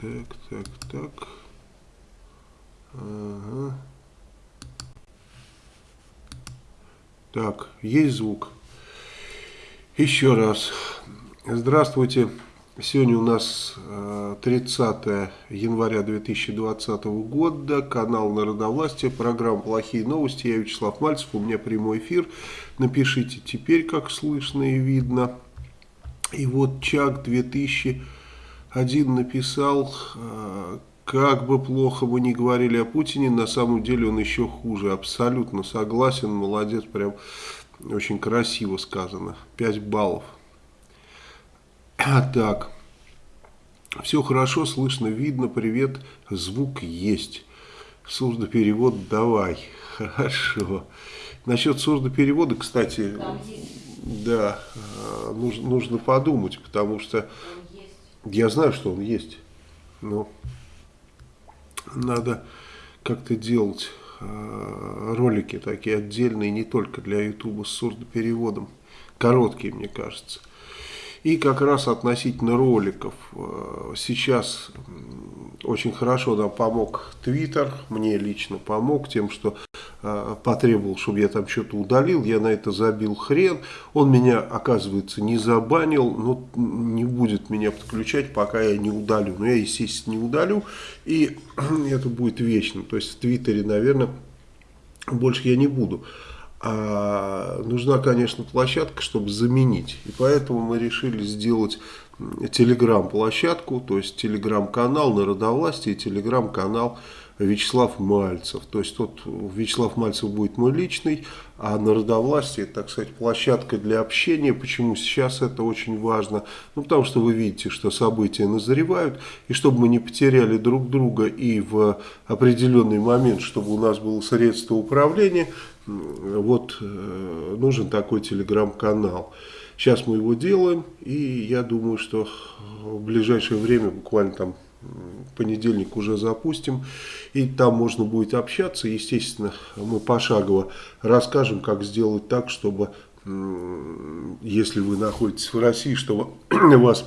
Так, так, так. Ага. Так, есть звук. Еще раз. Здравствуйте. Сегодня у нас 30 э, января 2020 года, канал Народовластия, программа «Плохие новости». Я Вячеслав Мальцев, у меня прямой эфир. Напишите теперь, как слышно и видно. И вот Чак 2001 написал, э, как бы плохо мы ни говорили о Путине, на самом деле он еще хуже. Абсолютно согласен, молодец, прям очень красиво сказано. 5 баллов. Так, все хорошо, слышно, видно, привет, звук есть. Сурдоперевод давай. Хорошо. Насчет сурдоперевода, кстати, да, а, нужно, нужно подумать, потому что я знаю, что он есть, но надо как-то делать э, ролики такие отдельные, не только для ютуба с сурдопереводом, короткие, мне кажется. И как раз относительно роликов. Э, сейчас очень хорошо нам помог Твиттер, мне лично помог тем, что потребовал, чтобы я там что-то удалил, я на это забил хрен. Он меня, оказывается, не забанил, но не будет меня подключать, пока я не удалю. Но я, естественно, не удалю, и это будет вечно. То есть в Твиттере, наверное, больше я не буду. А нужна, конечно, площадка, чтобы заменить. И поэтому мы решили сделать телеграм-площадку, то есть телеграм-канал Народовластия и телеграм-канал Вячеслав Мальцев. То есть тот Вячеслав Мальцев будет мой личный, а Народовластие, так сказать, площадка для общения. Почему сейчас это очень важно? Ну, потому что вы видите, что события назревают, и чтобы мы не потеряли друг друга и в определенный момент, чтобы у нас было средство управления, вот э, нужен такой телеграм-канал. Сейчас мы его делаем, и я думаю, что в ближайшее время, буквально там понедельник уже запустим, и там можно будет общаться. Естественно, мы пошагово расскажем, как сделать так, чтобы, если вы находитесь в России, чтобы вас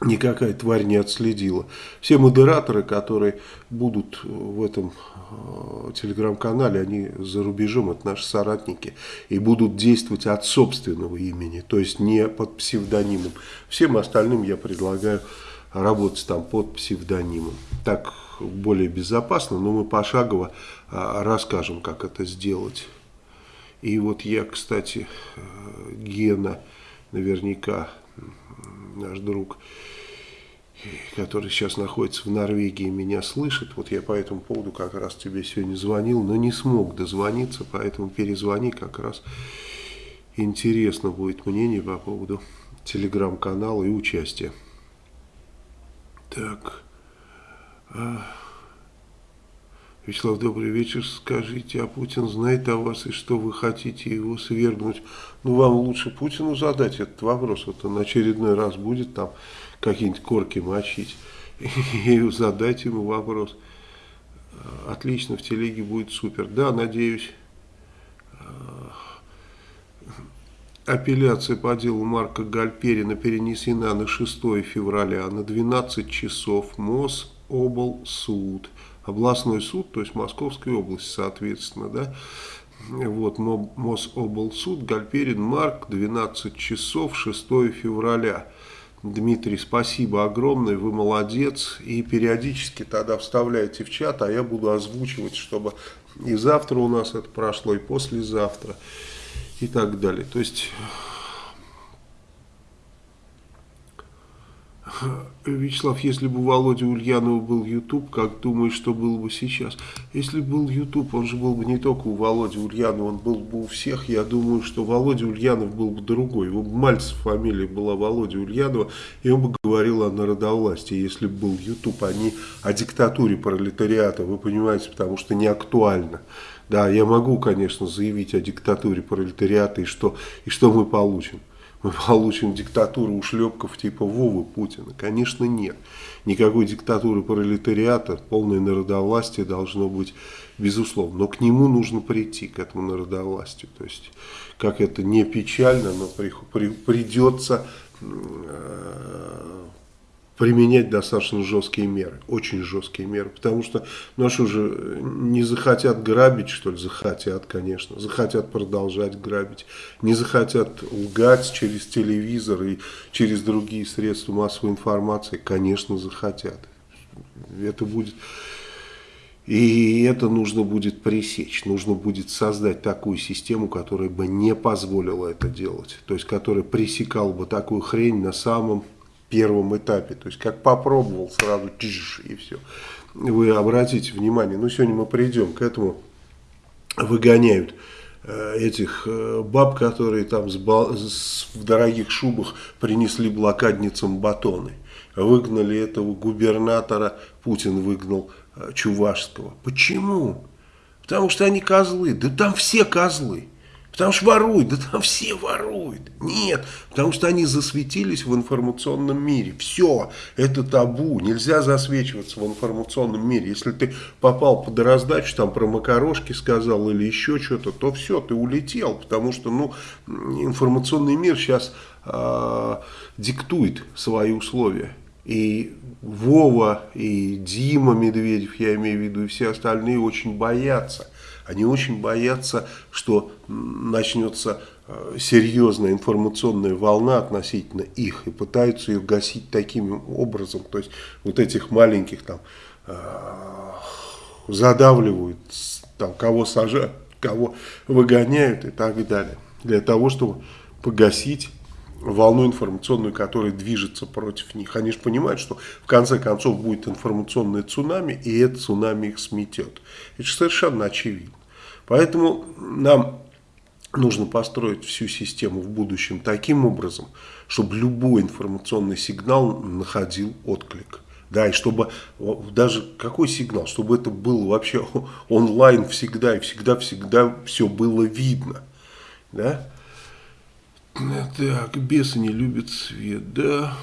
никакая тварь не отследила. Все модераторы, которые будут в этом э, телеграм-канале, они за рубежом, это наши соратники, и будут действовать от собственного имени, то есть не под псевдонимом. Всем остальным я предлагаю работать там под псевдонимом. Так более безопасно, но мы пошагово а, расскажем, как это сделать. И вот я, кстати, э, Гена, наверняка наш друг, который сейчас находится в Норвегии, меня слышит. Вот я по этому поводу как раз тебе сегодня звонил, но не смог дозвониться, поэтому перезвони как раз. Интересно будет мнение по поводу телеграм-канала и участия. Так. А, Вячеслав, добрый вечер. Скажите, а Путин знает о вас и что вы хотите его свергнуть? Ну, вам лучше Путину задать этот вопрос. Вот он очередной раз будет там какие-нибудь корки мочить. И задать ему вопрос. Отлично, в телеге будет супер. Да, надеюсь. Апелляция по делу Марка Гальперина перенесена на 6 февраля на 12 часов Мособлсуд. Областной суд, то есть Московской области, соответственно, да. Вот, Мособлсуд, Гальперин, Марк, 12 часов, 6 февраля. Дмитрий, спасибо огромное, вы молодец. И периодически тогда вставляйте в чат, а я буду озвучивать, чтобы и завтра у нас это прошло, и послезавтра и так далее. То есть, Вячеслав, если бы у Володи Ульянова был YouTube, как думаешь, что было бы сейчас? Если бы был YouTube, он же был бы не только у Володи Ульянова, он был бы у всех. Я думаю, что Володя Ульянов был бы другой. Его Мальцев фамилия была Володя Ульянова, и он бы говорил о народовластии, если бы был YouTube, а не о диктатуре пролетариата. Вы понимаете, потому что не актуально. Да, я могу, конечно, заявить о диктатуре пролетариата, и что, и что мы получим? Мы получим диктатуру ушлепков типа Вовы Путина? Конечно, нет. Никакой диктатуры пролетариата, полное народовластие должно быть безусловно. Но к нему нужно прийти, к этому народовластию. То есть, как это не печально, но при, при, придется э, применять достаточно жесткие меры, очень жесткие меры, потому что, ну а что же, не захотят грабить, что ли, захотят, конечно, захотят продолжать грабить, не захотят лгать через телевизор и через другие средства массовой информации, конечно, захотят. Это будет... И это нужно будет пресечь, нужно будет создать такую систему, которая бы не позволила это делать, то есть которая пресекала бы такую хрень на самом первом этапе. То есть как попробовал сразу и все. Вы обратите внимание, ну сегодня мы придем к этому, выгоняют э, этих э, баб, которые там с, с, в дорогих шубах принесли блокадницам батоны. Выгнали этого губернатора, Путин выгнал э, Чувашского. Почему? Потому что они козлы. Да там все козлы. Потому что воруют, да там все воруют. Нет, потому что они засветились в информационном мире. Все, это табу, нельзя засвечиваться в информационном мире. Если ты попал под раздачу, там про макарошки сказал или еще что-то, то все, ты улетел. Потому что ну, информационный мир сейчас э, диктует свои условия. И Вова, и Дима Медведев, я имею в виду, и все остальные очень боятся они очень боятся, что начнется э, серьезная информационная волна относительно их и пытаются ее гасить таким образом. То есть вот этих маленьких там э, задавливают, там, кого сажают, кого выгоняют и так далее. Для того, чтобы погасить волну информационную, которая движется против них. Они же понимают, что в конце концов будет информационное цунами, и это цунами их сметет. Это же совершенно очевидно. Поэтому нам нужно построить всю систему в будущем таким образом, чтобы любой информационный сигнал находил отклик. Да, и чтобы даже какой сигнал, чтобы это было вообще онлайн всегда и всегда-всегда все было видно. Да? Так, бесы не любят свет, да,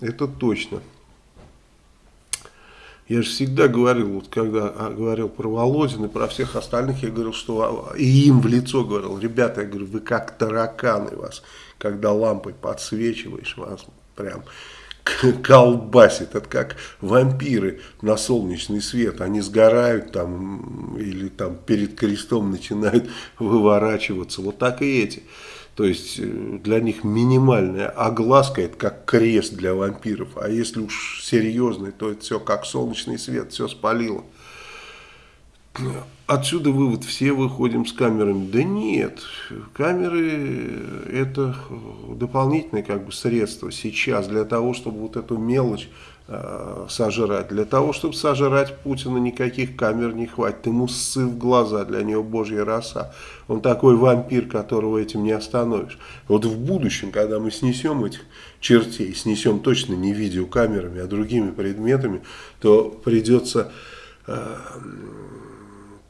это точно. Я же всегда говорил, вот когда а, говорил про Володина и про всех остальных, я говорил, что и им в лицо говорил, ребята, я говорю, вы как тараканы вас, когда лампой подсвечиваешь, вас прям колбасит. Это как вампиры на солнечный свет. Они сгорают там или там перед крестом начинают выворачиваться. Вот так и эти. То есть э, для них минимальная огласка, это как крест для вампиров. А если уж серьезный, то это все как солнечный свет, все спалило. Отсюда вывод, все выходим с камерами. Да нет, камеры это дополнительное как бы средство сейчас для того, чтобы вот эту мелочь э, сожрать. Для того, чтобы сожрать Путина, никаких камер не хватит. Ему ссы в глаза, для него божья роса. Он такой вампир, которого этим не остановишь. Вот в будущем, когда мы снесем этих чертей, снесем точно не видеокамерами, а другими предметами, то придется... Э,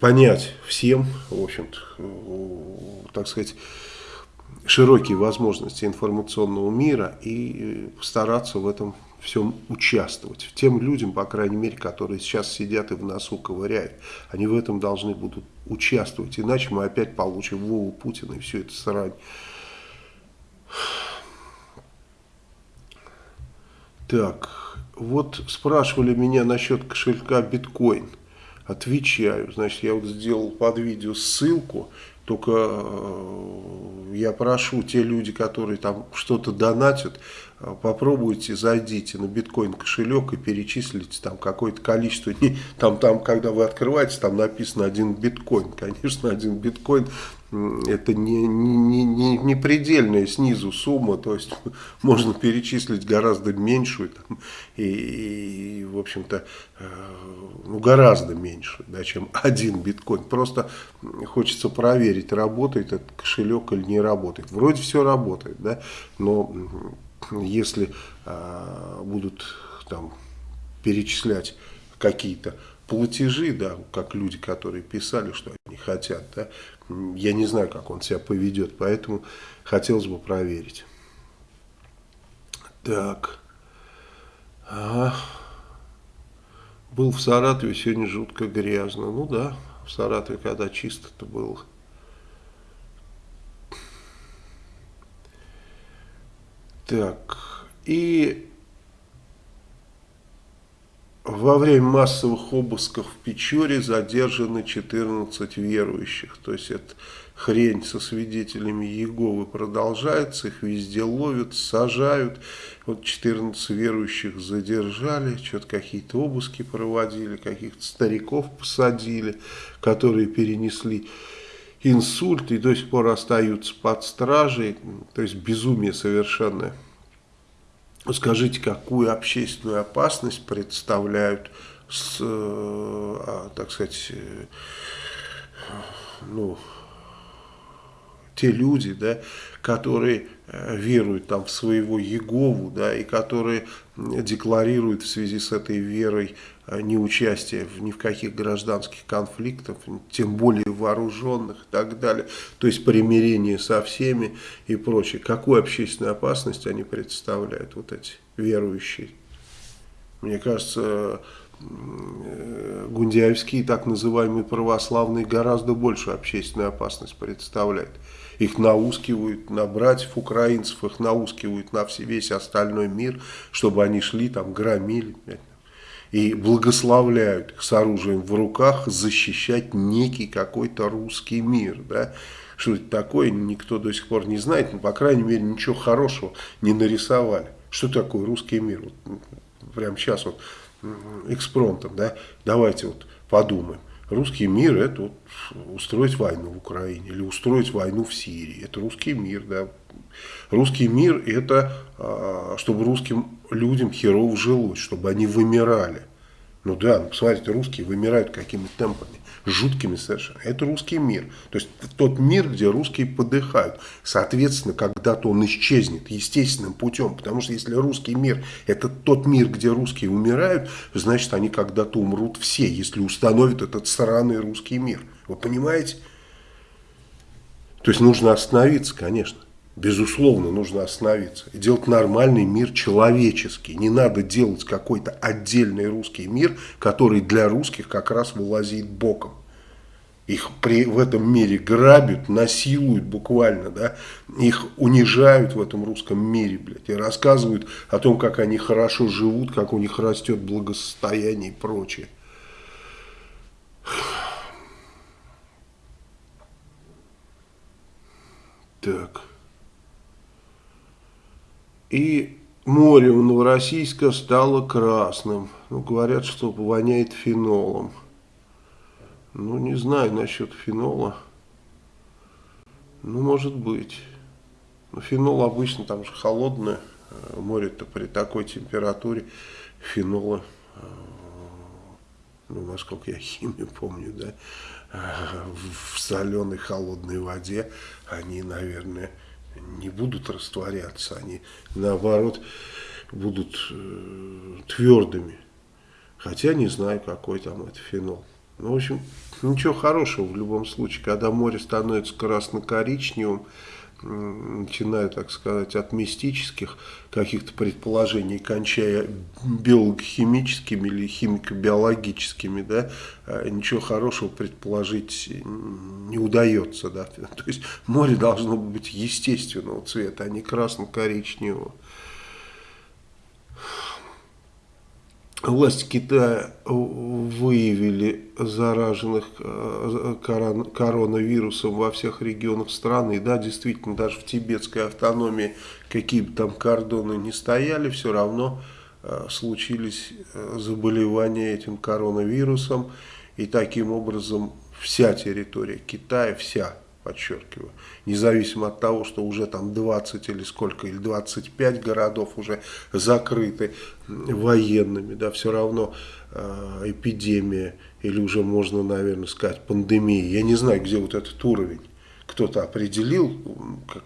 понять всем, в общем-то, так сказать, широкие возможности информационного мира и стараться в этом всем участвовать. Тем людям, по крайней мере, которые сейчас сидят и в носу ковыряют, они в этом должны будут участвовать, иначе мы опять получим Вову Путина и все это срань. Так, вот спрашивали меня насчет кошелька биткоин. Отвечаю. Значит, я вот сделал под видео ссылку, только э, я прошу те люди, которые там что-то донатят, попробуйте, зайдите на биткоин кошелек и перечислите там какое-то количество. Там, там, когда вы открываете, там написано один биткоин. Конечно, один биткоин это не, не, не, не предельная снизу сумма, то есть можно перечислить гораздо меньшую там, и, и, в общем-то, э, ну, гораздо меньше, да, чем один биткоин. Просто хочется проверить, работает этот кошелек или не работает. Вроде все работает, да, но если э, будут там перечислять какие-то платежи, да, как люди, которые писали, что они хотят, да, я не знаю, как он себя поведет, поэтому хотелось бы проверить. Так. Ага. Был в Саратове, сегодня жутко грязно. Ну да, в Саратове, когда чисто-то было. Так, и во время массовых обысков в Печоре задержаны 14 верующих. То есть это хрень со свидетелями Иеговы продолжается, их везде ловят, сажают. Вот 14 верующих задержали, что-то какие-то обыски проводили, каких-то стариков посадили, которые перенесли инсульт и до сих пор остаются под стражей. То есть безумие совершенное. Скажите, какую общественную опасность представляют, с, э, а, так сказать, э, ну, те люди, да, которые э, веруют там в своего Егову, да, и которые декларируют в связи с этой верой неучастие в, ни в каких гражданских конфликтах, тем более вооруженных и так далее, то есть примирение со всеми и прочее. Какую общественную опасность они представляют, вот эти верующие? Мне кажется, э, гундяевские так называемые православные гораздо большую общественную опасность представляют их наускивают на братьев украинцев, их наускивают на весь остальной мир, чтобы они шли там, громили, и благословляют их с оружием в руках защищать некий какой-то русский мир, да, что это такое, никто до сих пор не знает, но, по крайней мере, ничего хорошего не нарисовали. Что такое русский мир? Вот, прямо сейчас вот экспромтом, да, давайте вот подумаем. Русский мир – это вот устроить войну в Украине или устроить войну в Сирии. Это русский мир, да. Русский мир – это а, чтобы русским людям херово жилось, чтобы они вымирали. Ну да, ну, посмотрите, русские вымирают какими темпами жуткими совершенно. Это русский мир. То есть тот мир, где русские подыхают. Соответственно, когда-то он исчезнет естественным путем. Потому что если русский мир это тот мир, где русские умирают, значит они когда-то умрут все, если установят этот сраный русский мир. Вы понимаете? То есть нужно остановиться, конечно. Безусловно, нужно остановиться и делать нормальный мир человеческий. Не надо делать какой-то отдельный русский мир, который для русских как раз вылазит боком. Их при, в этом мире грабят, насилуют буквально, да, их унижают в этом русском мире, блядь, и рассказывают о том, как они хорошо живут, как у них растет благосостояние и прочее. Так. И море у Новороссийска стало красным. Ну, говорят, что воняет фенолом. Ну, не знаю насчет фенола. Ну, может быть. Но фенол обычно там же холодное. Э, море-то при такой температуре фенола, э, ну, насколько я химию помню, да, э, в соленой холодной воде они, наверное, не будут растворяться, они наоборот будут э, твердыми. Хотя не знаю, какой там это фенол. Ну, в общем, ничего хорошего в любом случае, когда море становится красно-коричневым, начиная, так сказать, от мистических каких-то предположений, кончая биохимическими или химико-биологическими, да, а ничего хорошего предположить не удается. Да. То есть море должно быть естественного цвета, а не красно-коричневого. Власти Китая выявили зараженных э, коронавирусом во всех регионах страны. Да, действительно, даже в тибетской автономии какие бы там кордоны не стояли, все равно э, случились э, заболевания этим коронавирусом. И таким образом вся территория Китая, вся подчеркиваю, независимо от того, что уже там 20 или сколько, или 25 городов уже закрыты военными, да, все равно э, эпидемия, или уже можно, наверное, сказать, пандемия, я не знаю, где вот этот уровень, кто-то определил,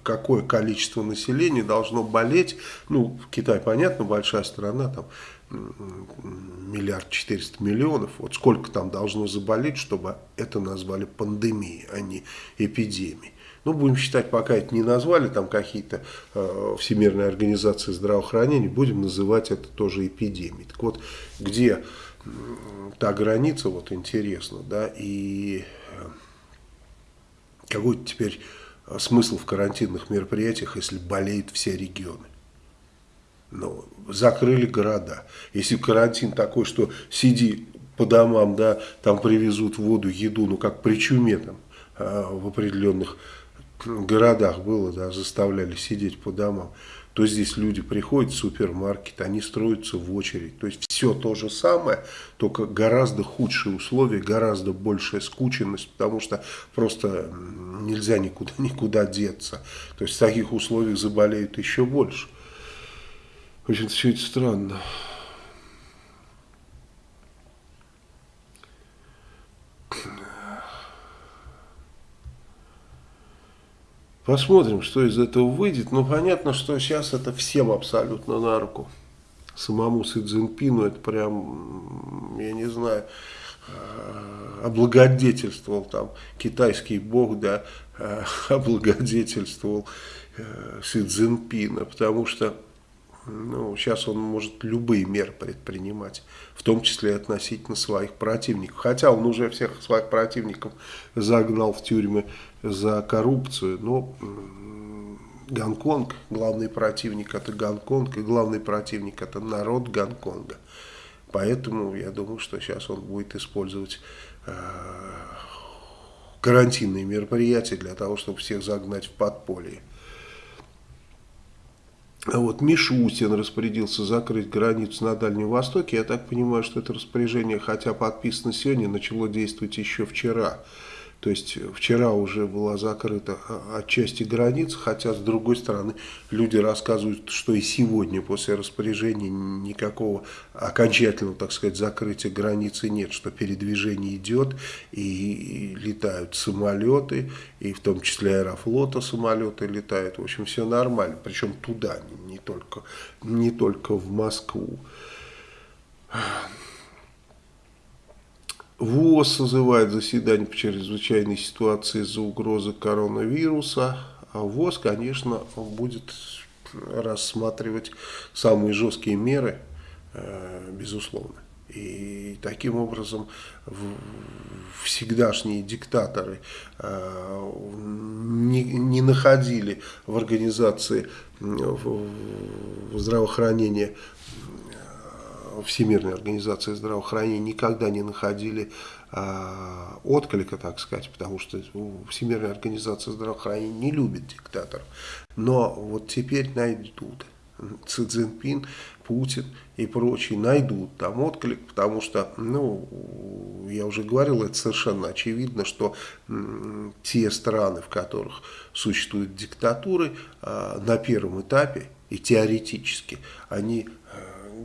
какое количество населения должно болеть, ну, Китай, понятно, большая страна, там миллиард четыреста миллионов, вот сколько там должно заболеть, чтобы это назвали пандемией, а не эпидемией. Ну, будем считать, пока это не назвали, там какие-то э, всемирные организации здравоохранения, будем называть это тоже эпидемией. Так вот, где э, та граница, вот интересно, да, и э, какой теперь смысл в карантинных мероприятиях, если болеют все регионы? Ну, закрыли города. Если карантин такой, что сиди по домам, да, там привезут воду, еду, ну как при чуме там а, в определенных городах было, да, заставляли сидеть по домам, то здесь люди приходят в супермаркет, они строятся в очередь. То есть все то же самое, только гораздо худшие условия, гораздо большая скученность, потому что просто нельзя никуда, никуда деться. То есть в таких условиях заболеют еще больше. Очень все это странно. Посмотрим, что из этого выйдет. Но понятно, что сейчас это всем абсолютно на руку. Самому Си Цзиньпину это прям, я не знаю, э, облагодетельствовал там китайский бог, да, э, облагодетельствовал э, Си Цзиньпина, потому что ну, сейчас он может любые меры предпринимать, в том числе относительно своих противников. Хотя он уже всех своих противников загнал в тюрьмы за коррупцию, но Гонконг, главный противник это Гонконг, и главный противник это народ Гонконга. Поэтому я думаю, что сейчас он будет использовать э, карантинные мероприятия для того, чтобы всех загнать в подполье. А вот Мишустин распорядился закрыть границу на Дальнем Востоке. Я так понимаю, что это распоряжение, хотя подписано сегодня, начало действовать еще вчера. То есть вчера уже была закрыта отчасти границ, хотя с другой стороны люди рассказывают, что и сегодня после распоряжения никакого окончательного, так сказать, закрытия границы нет, что передвижение идет и летают самолеты, и в том числе аэрофлота самолеты летают, в общем все нормально, причем туда, не только, не только в Москву. ВОЗ созывает заседание по чрезвычайной ситуации из-за угрозы коронавируса. А ВОЗ, конечно, будет рассматривать самые жесткие меры, э, безусловно. И таким образом всегдашние диктаторы э, не, не находили в организации здравоохранения Всемирной организации здравоохранения никогда не находили э, отклика, так сказать, потому что Всемирная организация здравоохранения не любит диктаторов. Но вот теперь найдут. Ци Цзиньпин, Путин и прочие найдут там отклик, потому что, ну, я уже говорил, это совершенно очевидно, что те страны, в которых существуют диктатуры, э, на первом этапе и теоретически они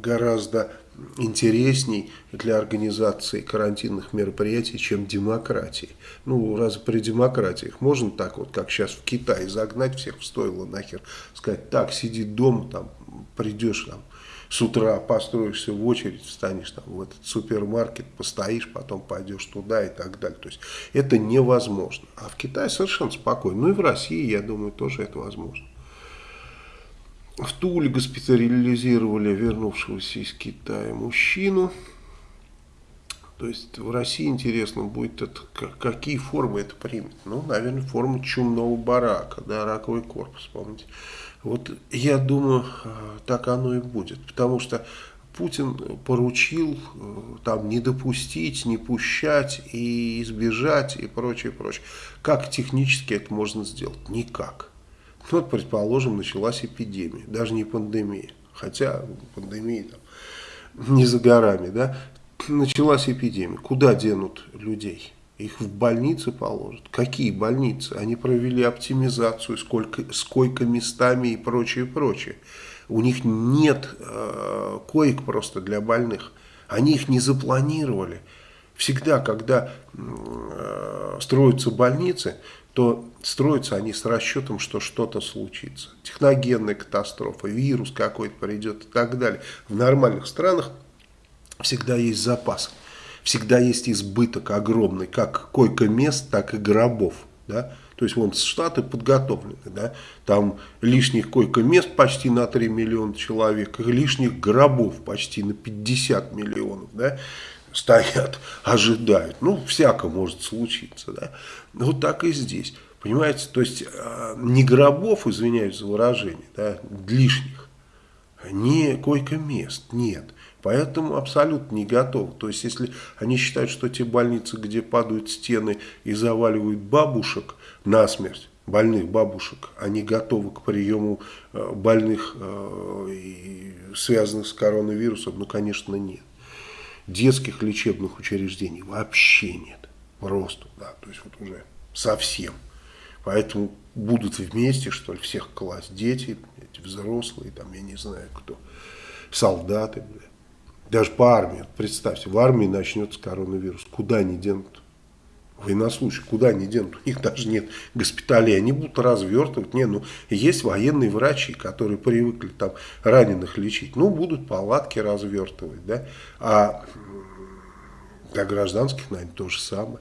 гораздо интересней для организации карантинных мероприятий, чем демократии. Ну, разве при демократиях можно так вот, как сейчас в Китае, загнать всех в стойло нахер, сказать, так, сиди дома, там, придешь там, с утра построишься в очередь, встанешь там в этот супермаркет, постоишь, потом пойдешь туда и так далее. То есть это невозможно. А в Китае совершенно спокойно. Ну и в России, я думаю, тоже это возможно. В Туле госпитализировали вернувшегося из Китая мужчину. То есть в России интересно будет, это, какие формы это примет. Ну, наверное, форма чумного барака, да, раковый корпус, помните. Вот я думаю, э, так оно и будет. Потому что Путин поручил э, там не допустить, не пущать и избежать и прочее, прочее. Как технически это можно сделать? Никак. Ну, вот, предположим, началась эпидемия, даже не пандемия, хотя пандемия там не за горами, да, началась эпидемия. Куда денут людей? Их в больницы положат. Какие больницы? Они провели оптимизацию, сколько, сколько местами и прочее, прочее. У них нет э, коек просто для больных. Они их не запланировали. Всегда, когда э, строятся больницы, то строятся они с расчетом, что что-то случится. Техногенная катастрофа, вирус какой-то придет и так далее. В нормальных странах всегда есть запас, всегда есть избыток огромный, как койко-мест, так и гробов. Да? То есть вон штаты подготовлены, да? там лишних койко-мест почти на 3 миллиона человек, лишних гробов почти на 50 миллионов. Да? стоят, ожидают. Ну, всяко может случиться, да. Вот так и здесь. Понимаете, то есть а, не гробов, извиняюсь за выражение, да, лишних, не койко-мест, нет. Поэтому абсолютно не готовы. То есть, если они считают, что те больницы, где падают стены и заваливают бабушек насмерть, больных бабушек, они готовы к приему э, больных, э, связанных с коронавирусом, ну, конечно, нет. Детских лечебных учреждений вообще нет. Просто, да, то есть вот уже совсем. Поэтому будут вместе, что ли, всех класть. Дети, эти взрослые, там, я не знаю кто, солдаты, бля. Даже по армии, представьте, в армии начнется коронавирус. Куда они денут? Военнослужащие, куда они денут? У них даже нет госпиталей, они будут развертывать. Не, ну, есть военные врачи, которые привыкли там раненых лечить. Ну, будут палатки развертывать, да. А для гражданских, наверное, то же самое.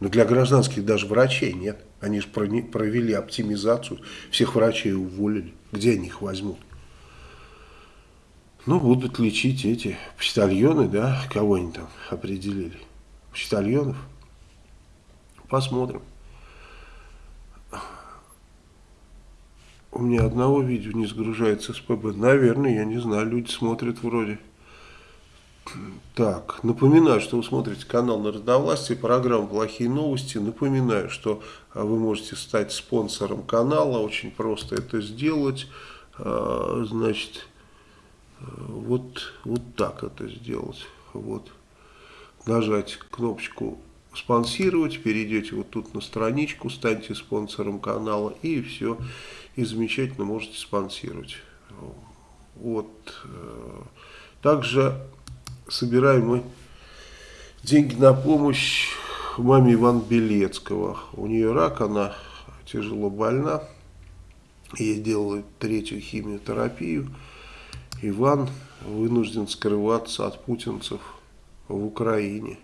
Но для гражданских даже врачей нет. Они же провели оптимизацию, всех врачей уволили. Где они их возьмут? Ну, будут лечить эти почтальоны, да, кого они там определили. Почтальонов. Посмотрим. У меня одного видео не сгружается с ПБ. Наверное, я не знаю, люди смотрят вроде. Так, напоминаю, что вы смотрите канал Народовластия, программа «Плохие новости». Напоминаю, что вы можете стать спонсором канала, очень просто это сделать. А, значит, вот, вот так это сделать. Вот. Нажать кнопочку спонсировать, перейдете вот тут на страничку, станьте спонсором канала и все, и замечательно можете спонсировать. Вот. Также собираем мы деньги на помощь маме Ивана Белецкого. У нее рак, она тяжело больна, ей делают третью химиотерапию. Иван вынужден скрываться от путинцев в Украине.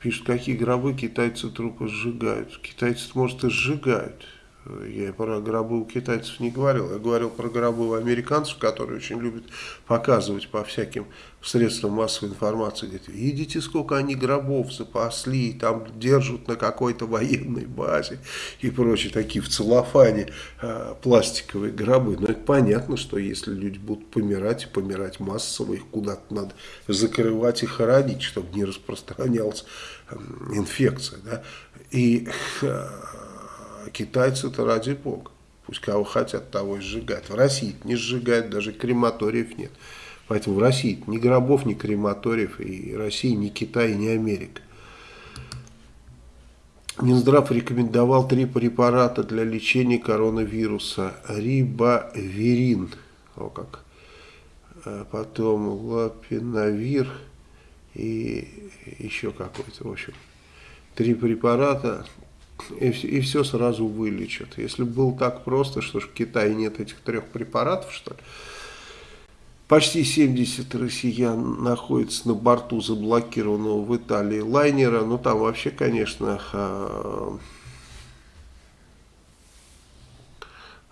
Пишут, какие гробы китайцы трупы сжигают. Китайцы, может, и сжигают. Я про гробы у китайцев не говорил. Я говорил про гробы у американцев, которые очень любят показывать по всяким средствам массовой информации. Говорят, видите, сколько они гробов запасли, там держат на какой-то военной базе и прочие такие в целлофане э, пластиковые гробы. Но это понятно, что если люди будут помирать и помирать массово, их куда-то надо закрывать и хоронить, чтобы не распространялась э, инфекция. Да? И... Э, китайцы-то ради бога. Пусть кого хотят, того и сжигают. В России не сжигают, даже крематориев нет. Поэтому в России ни гробов, ни крематориев, и Россия, ни Китай, ни Америка. Минздрав рекомендовал три препарата для лечения коронавируса. Рибаверин, о как, э, потом лапиновир и еще какой-то, в общем, три препарата и, и все сразу вылечат. Если было так просто, что ж в Китае нет этих трех препаратов, что ли, Почти 70 россиян находятся на борту заблокированного в Италии лайнера. Ну, там вообще, конечно, а,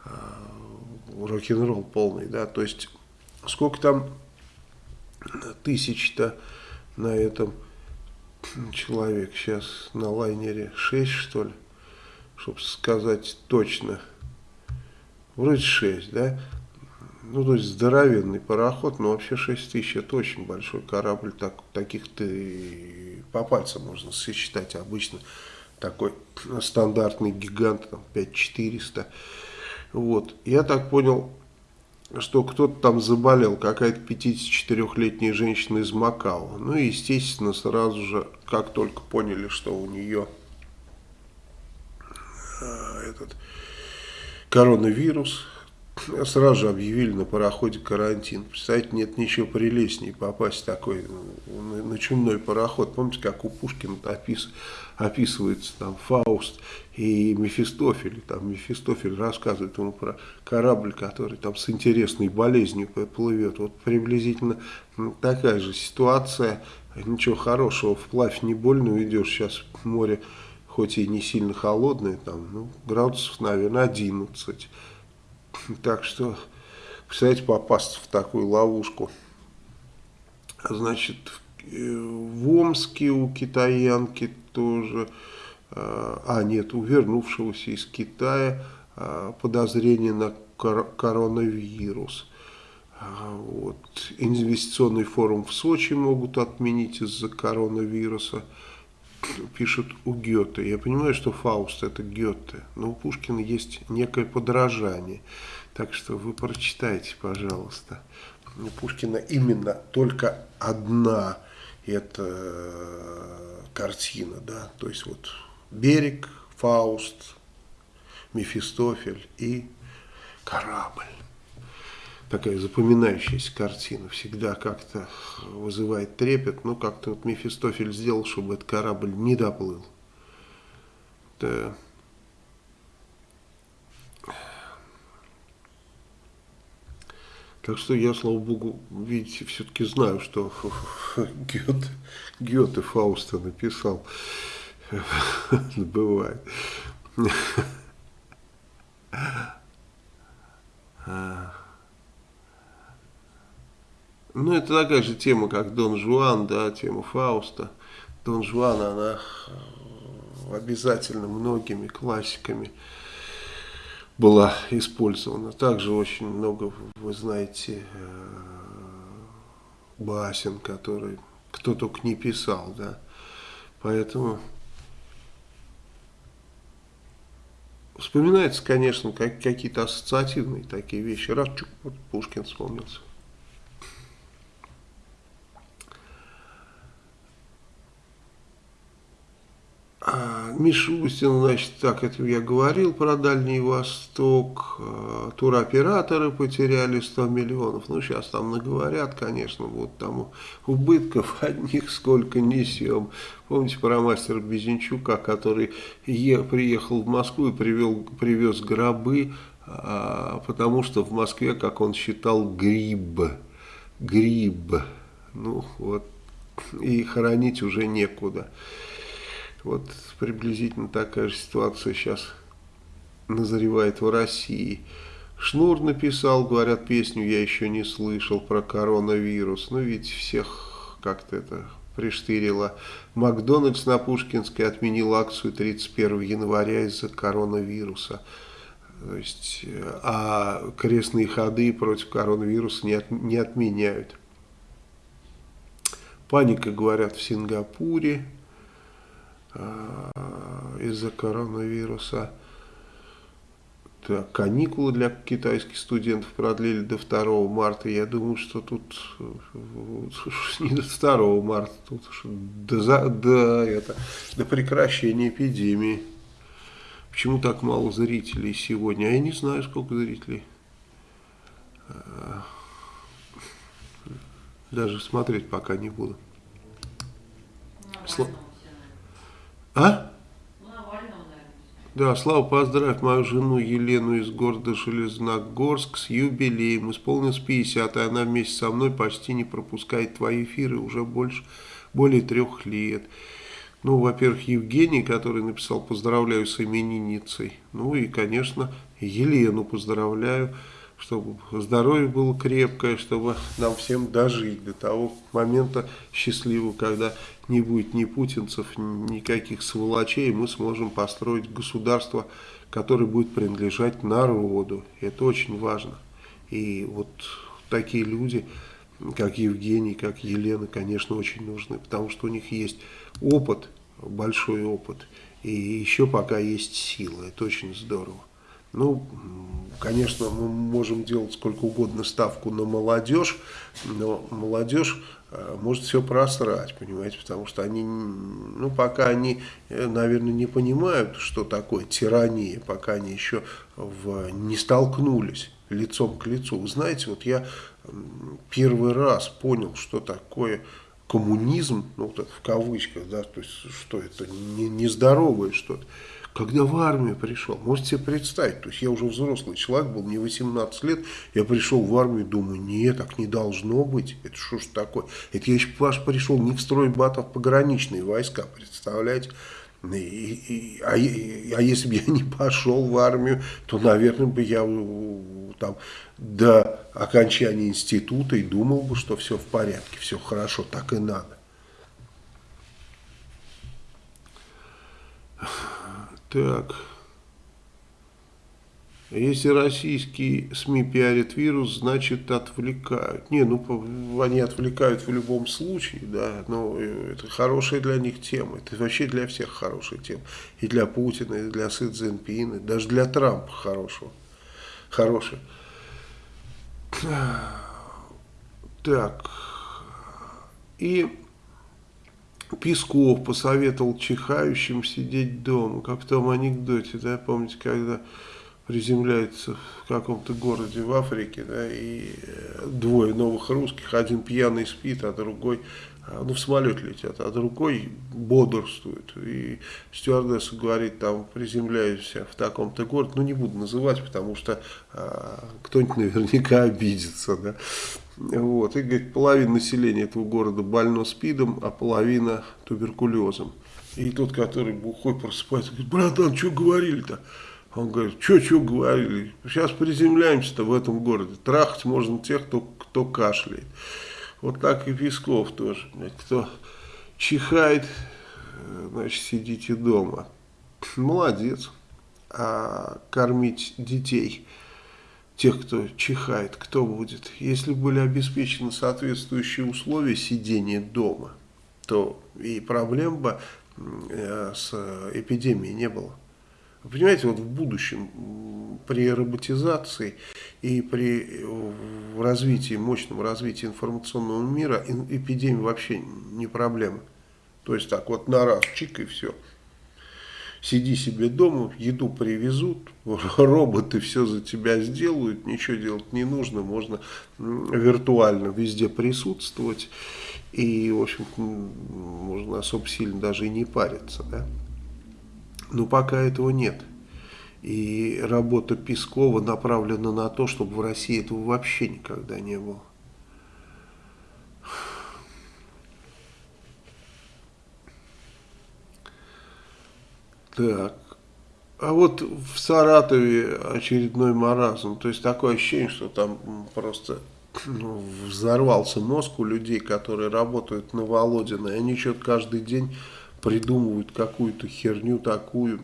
а, рок-н-ролл полный, да. То есть, сколько там тысяч-то на этом человек сейчас на лайнере 6 что ли, чтобы сказать точно. Вроде 6, да? Ну, то есть здоровенный пароход, но вообще 6 тысяч это очень большой корабль, так, таких-то по пальцам можно сосчитать обычно. Такой стандартный гигант, там 5400. Вот, я так понял, что кто-то там заболел, какая-то 54-летняя женщина из Макао. Ну и, естественно, сразу же, как только поняли, что у нее э, этот коронавирус, сразу же объявили на пароходе карантин. Представляете, нет ничего прелестнее попасть в такой на, чумной пароход. Помните, как у Пушкина опис, описывается там Фауст и Мефистофель. Там Мефистофель рассказывает ему про корабль, который там с интересной болезнью плывет. Вот приблизительно такая же ситуация. Ничего хорошего, вплавь не больно уйдешь. Сейчас море хоть и не сильно холодное, там, ну, градусов, наверное, 11 так что, представляете, попасть в такую ловушку. Значит, в Омске у китаянки тоже, а, а нет, у вернувшегося из Китая а, подозрение на коронавирус. А, вот. Инвестиционный форум в Сочи могут отменить из-за коронавируса. Пишут у Гёте. Я понимаю, что Фауст это Гёте, но у Пушкина есть некое подражание. Так что вы прочитайте, пожалуйста. У Пушкина именно только одна эта э, картина, да, то есть вот берег, Фауст, Мефистофель и корабль такая запоминающаяся картина, всегда как-то вызывает трепет, но как-то вот Мефистофель сделал, чтобы этот корабль не доплыл. Да. Так что я, слава богу, видите, все-таки знаю, что Гёте, Гёте Фауста написал. Бывает. Ну, это такая же тема, как Дон Жуан, да, тема Фауста. Дон Жуан, она э, обязательно многими классиками была использована. Также очень много, вы знаете, э, басен, который кто только не писал, да. Поэтому вспоминается, конечно, как, какие-то ассоциативные такие вещи. Раз Пушкин вспомнился. Мишустин, значит, так, это я говорил про Дальний Восток, а, туроператоры потеряли 100 миллионов, ну, сейчас там наговорят, конечно, вот там убытков одних сколько несем. Помните про мастера Безенчука, который е, приехал в Москву и привел, привез гробы, а, потому что в Москве, как он считал, гриб, гриб, ну, вот, и хоронить уже некуда. Вот приблизительно такая же ситуация сейчас назревает в России. Шнур написал, говорят, песню я еще не слышал про коронавирус. Ну, ведь всех как-то это приштырило. Макдональдс на Пушкинской отменил акцию 31 января из-за коронавируса. То есть, а крестные ходы против коронавируса не, от, не отменяют. Паника, говорят, в Сингапуре. Э, из-за коронавируса. Так, каникулы для китайских студентов продлили до 2 марта. Я думаю, что тут не до 2 марта, тут до, до, это, до прекращения эпидемии. Почему так мало зрителей сегодня? А я не знаю, сколько зрителей. Э, даже смотреть пока не буду. Слава. А? Да, Слава, поздравь мою жену Елену из города Железногорск с юбилеем. Исполнилось 50, и она вместе со мной почти не пропускает твои эфиры уже больше, более трех лет. Ну, во-первых, Евгений, который написал «Поздравляю с именинницей». Ну и, конечно, Елену поздравляю чтобы здоровье было крепкое, чтобы нам всем дожить до того момента счастливого, когда не будет ни путинцев, никаких сволочей, мы сможем построить государство, которое будет принадлежать народу. Это очень важно. И вот такие люди, как Евгений, как Елена, конечно, очень нужны, потому что у них есть опыт, большой опыт, и еще пока есть сила. Это очень здорово. Ну, конечно, мы можем делать сколько угодно ставку на молодежь, но молодежь может все просрать, понимаете, потому что они, ну, пока они, э, наверное, не понимают, что такое тирания, пока они еще в, не столкнулись лицом к лицу. Вы знаете, вот я первый раз понял, что такое коммунизм, ну, вот в кавычках, да, то есть, что это, не, нездоровое что-то когда в армию пришел, можете себе представить, то есть я уже взрослый человек был, мне 18 лет, я пришел в армию, думаю, нет, так не должно быть, это что ж такое, это я еще ваш пришел не в стройбат, а в пограничные войска, представляете, и, и, а, и, а если бы я не пошел в армию, то, наверное, бы я там до окончания института и думал бы, что все в порядке, все хорошо, так и надо. Так. Если российские СМИ пиарят вирус, значит отвлекают. Не, ну они отвлекают в любом случае, да, но это хорошая для них тема. Это вообще для всех хорошая тема. И для Путина, и для Си Цзиньпина, даже для Трампа хорошего. Хорошая. Так. И Песков посоветовал чихающим сидеть дома. Как в том анекдоте, да, помните, когда приземляется в каком-то городе в Африке, да, и э, двое новых русских, один пьяный спит, а другой, а, ну, в самолет летят, а другой бодрствует. И стюардесса говорит, там, приземляюсь в таком-то городе, ну, не буду называть, потому что а, кто-нибудь наверняка обидится, да. Вот, и, говорит, половина населения этого города больно спидом, а половина туберкулезом. И тот, который бухой просыпается, говорит, братан, что говорили-то? Он говорит, что-что говорили, сейчас приземляемся-то в этом городе, трахать можно тех, кто, кто кашляет. Вот так и Песков тоже, кто чихает, значит, сидите дома. Молодец. А кормить детей, тех, кто чихает, кто будет? Если были обеспечены соответствующие условия сидения дома, то и проблем бы э, с эпидемией не было. Вы понимаете, вот в будущем при роботизации и при развитии, мощном развитии информационного мира эпидемия вообще не проблема. То есть так вот на раз, чик и все. Сиди себе дома, еду привезут, роботы все за тебя сделают, ничего делать не нужно, можно виртуально везде присутствовать и, в общем, можно особо сильно даже и не париться, да. Но пока этого нет. И работа Пескова направлена на то, чтобы в России этого вообще никогда не было. Так. А вот в Саратове очередной маразм. То есть такое ощущение, что там просто ну, взорвался мозг у людей, которые работают на Володина. И они что-то каждый день придумывают какую-то херню такую.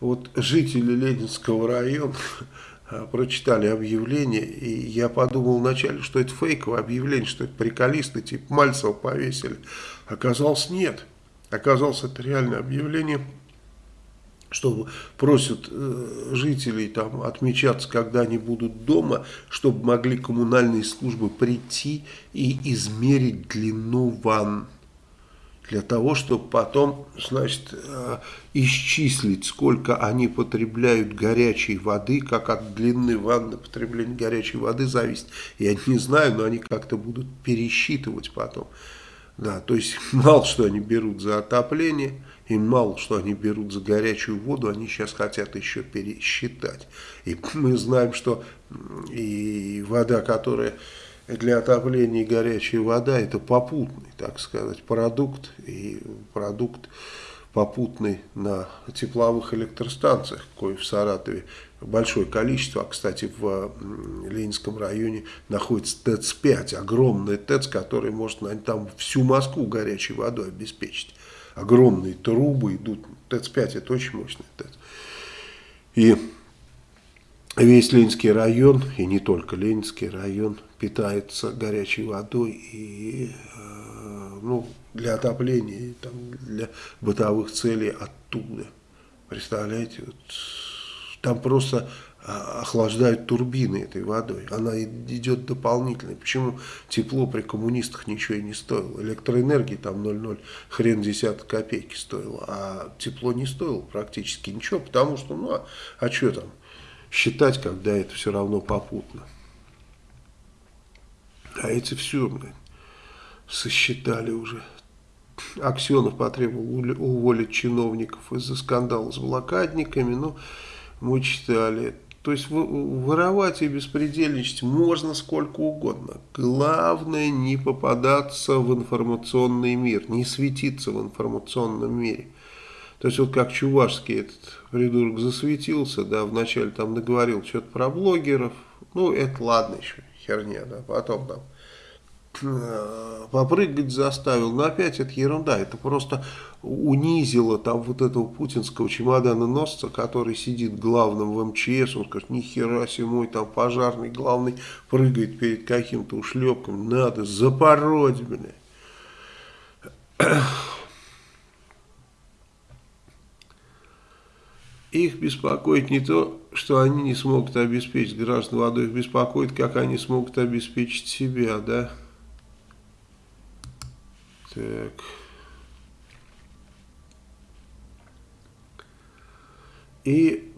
Вот жители Ленинского района прочитали объявление, и я подумал вначале, что это фейковое объявление, что это приколисты, типа Мальцева повесили. Оказалось, нет. Оказалось, это реальное объявление, что просят э, жителей там отмечаться, когда они будут дома, чтобы могли коммунальные службы прийти и измерить длину ванн для того, чтобы потом, значит, э, исчислить, сколько они потребляют горячей воды, как от длины ванны потребление горячей воды зависит. Я не знаю, но они как-то будут пересчитывать потом. Да, то есть мало что они берут за отопление, и мало что они берут за горячую воду, они сейчас хотят еще пересчитать. И мы знаем, что и вода, которая для отопления горячая вода это попутный, так сказать, продукт и продукт попутный на тепловых электростанциях, кое в Саратове большое количество, а кстати в Ленинском районе находится ТЭЦ-5, огромный ТЭЦ, который может там всю Москву горячей водой обеспечить. Огромные трубы идут, ТЭЦ-5 это очень мощный ТЭЦ. И весь Ленинский район, и не только Ленинский район, питается горячей водой и э, ну, для отопления, и, там, для бытовых целей оттуда. Представляете, вот, там просто охлаждают турбины этой водой. Она идет дополнительно. Почему тепло при коммунистах ничего и не стоило? Электроэнергии там 0,0 хрен десяток копейки стоило, а тепло не стоило практически ничего, потому что, ну, а, а что там? считать, когда это все равно попутно. А эти все, блин, сосчитали уже. Аксенов потребовал уволить чиновников из-за скандала с блокадниками, но мы читали. То есть воровать и беспредельничать можно сколько угодно. Главное не попадаться в информационный мир, не светиться в информационном мире. То есть вот как Чувашский этот придурок засветился, да, вначале там наговорил что-то про блогеров, ну это ладно еще, херня, да, потом там попрыгать заставил. Но опять это ерунда. Это просто унизило там вот этого путинского чемодана носца, который сидит главным в МЧС. Он скажет, нихера себе мой там пожарный главный прыгает перед каким-то ушлепком. Надо запороть, блядь. Их беспокоит не то, что они не смогут обеспечить граждан водой, их беспокоит, как они смогут обеспечить себя, да? Так. И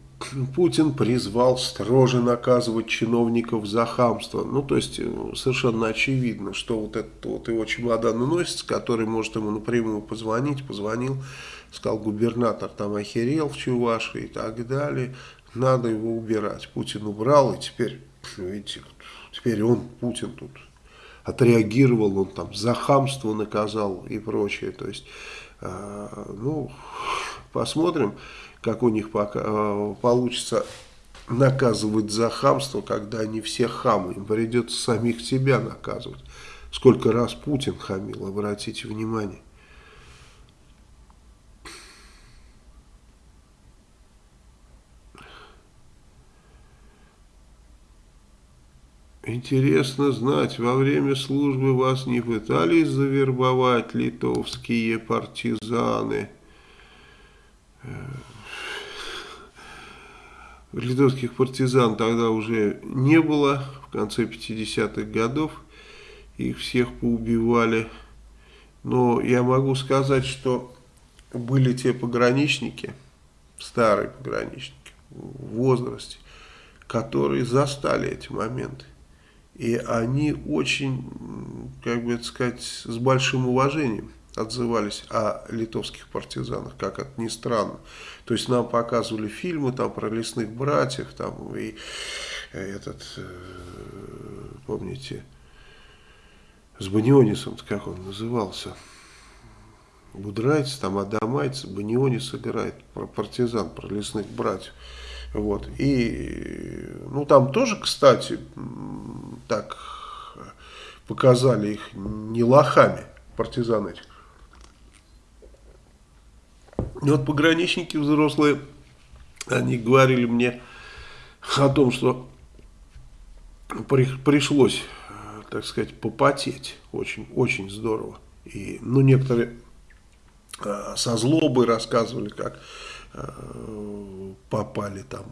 Путин призвал строже наказывать чиновников за хамство. Ну, то есть, э, совершенно очевидно, что вот этот вот его чемодан носится, который может ему напрямую позвонить, позвонил, сказал, губернатор там охерел в Чувашии и так далее, надо его убирать. Путин убрал, и теперь, видите, теперь он, Путин тут отреагировал, он там за хамство наказал и прочее. То есть, э, ну, посмотрим как у них пока, э, получится наказывать за хамство, когда они все хамы. Им придется самих себя наказывать. Сколько раз Путин хамил, обратите внимание. Интересно знать, во время службы вас не пытались завербовать литовские партизаны? Э, литовских партизан тогда уже не было, в конце 50-х годов их всех поубивали. Но я могу сказать, что были те пограничники, старые пограничники в возрасте, которые застали эти моменты. И они очень, как бы это сказать, с большим уважением отзывались о литовских партизанах, как это ни странно. То есть нам показывали фильмы там про лесных братьев, там и этот, э, помните, с Банионисом, как он назывался, Будрайц, там Адамайц, Банионис играет про партизан, про лесных братьев. Вот. И, ну, там тоже, кстати, так показали их не лохами, партизан этих, и вот пограничники взрослые, они говорили мне о том, что при, пришлось, так сказать, попотеть очень, очень здорово. И, ну, некоторые э, со злобой рассказывали, как попали там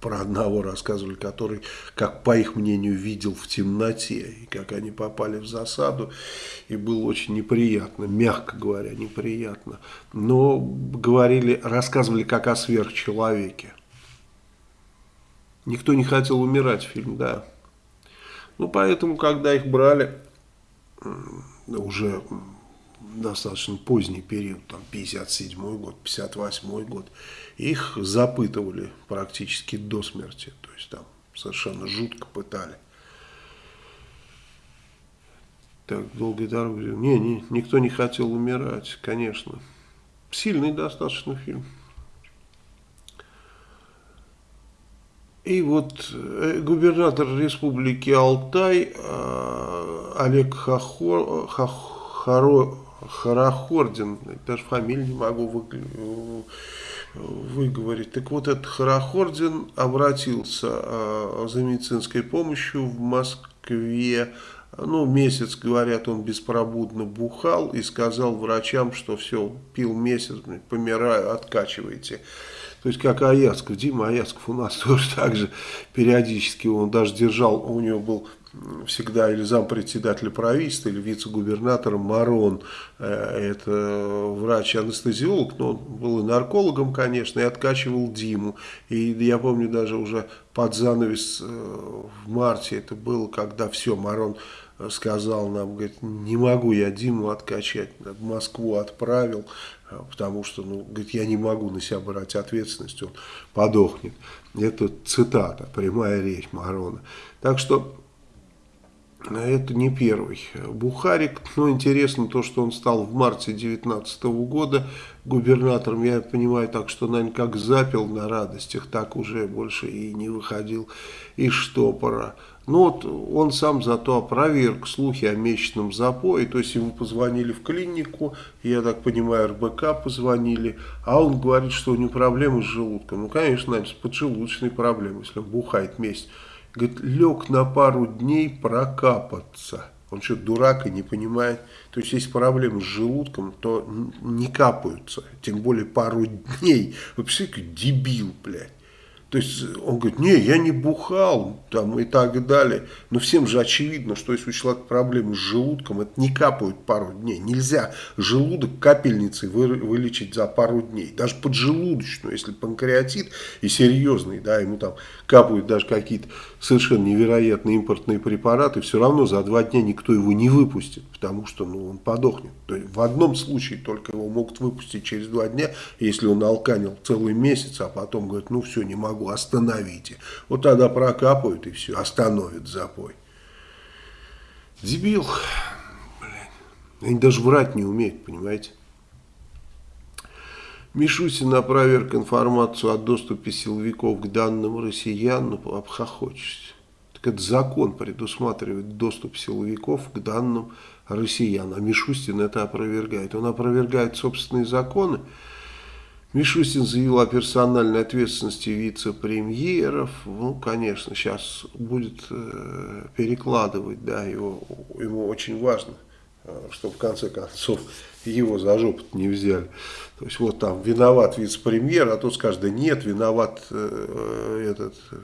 про одного рассказывали, который, как по их мнению, видел в темноте, и как они попали в засаду, и было очень неприятно, мягко говоря, неприятно. Но говорили, рассказывали как о сверхчеловеке. Никто не хотел умирать фильм, да. Ну, поэтому, когда их брали, уже достаточно поздний период, там 57 год, 58 год, их запытывали практически до смерти, то есть там совершенно жутко пытали. Так, долгой дорогой. Не, не, никто не хотел умирать, конечно. Сильный достаточно фильм. И вот э, губернатор республики Алтай э, Олег Хахо, Хахо, Харахордин, даже фамилию не могу вы, выговорить. Так вот, этот Харахордин обратился э, за медицинской помощью в Москве. Ну, месяц, говорят, он беспробудно бухал и сказал врачам, что все, пил месяц, помираю, откачивайте. То есть, как Аяцков, Дима Аяцков у нас тоже так же периодически, он даже держал, у него был всегда или зампредседателя правительства, или вице-губернатора Марон. Э, это врач-анестезиолог, но он был и наркологом, конечно, и откачивал Диму. И я помню даже уже под занавес э, в марте это было, когда все, Марон сказал нам, говорит, не могу я Диму откачать, в Москву отправил, э, потому что, ну, говорит, я не могу на себя брать ответственность, он подохнет. Это цитата, прямая речь Марона. Так что это не первый Бухарик. Но интересно то, что он стал в марте 2019 года губернатором. Я понимаю так, что, наверное, как запил на радостях, так уже больше и не выходил из штопора. Ну вот он сам зато опроверг слухи о месячном запое, то есть ему позвонили в клинику, я так понимаю, РБК позвонили, а он говорит, что у него проблемы с желудком. Ну, конечно, наверное, с поджелудочной проблемой, если он бухает месяц. Говорит, лег на пару дней прокапаться. Он что, дурак и не понимает? То есть, если проблемы с желудком, то не капаются. Тем более пару дней. Вы представляете, дебил, блядь. То есть он говорит, не, я не бухал там, и так далее. Но всем же очевидно, что если у человека проблемы с желудком, это не капают пару дней. Нельзя желудок капельницей вы, вылечить за пару дней. Даже поджелудочную, если панкреатит и серьезный, да, ему там капают даже какие-то совершенно невероятные импортные препараты, все равно за два дня никто его не выпустит, потому что ну, он подохнет. То есть в одном случае только его могут выпустить через два дня, если он алканил целый месяц, а потом говорит, ну все, не могу могу, остановите. Вот тогда прокапают и все, остановят запой. Дебил. Блин. Они даже врать не умеют, понимаете. Мишусин опроверг информацию о доступе силовиков к данным россиян, ну, обхохочешься. Так это закон предусматривает доступ силовиков к данным россиян, а Мишустин это опровергает. Он опровергает собственные законы, Мишустин заявил о персональной ответственности вице-премьеров. Ну, конечно, сейчас будет э, перекладывать, да, его, ему очень важно, э, чтобы в конце концов его за жопу не взяли. То есть вот там виноват вице-премьер, а тот скажет, да нет, виноват э, этот э,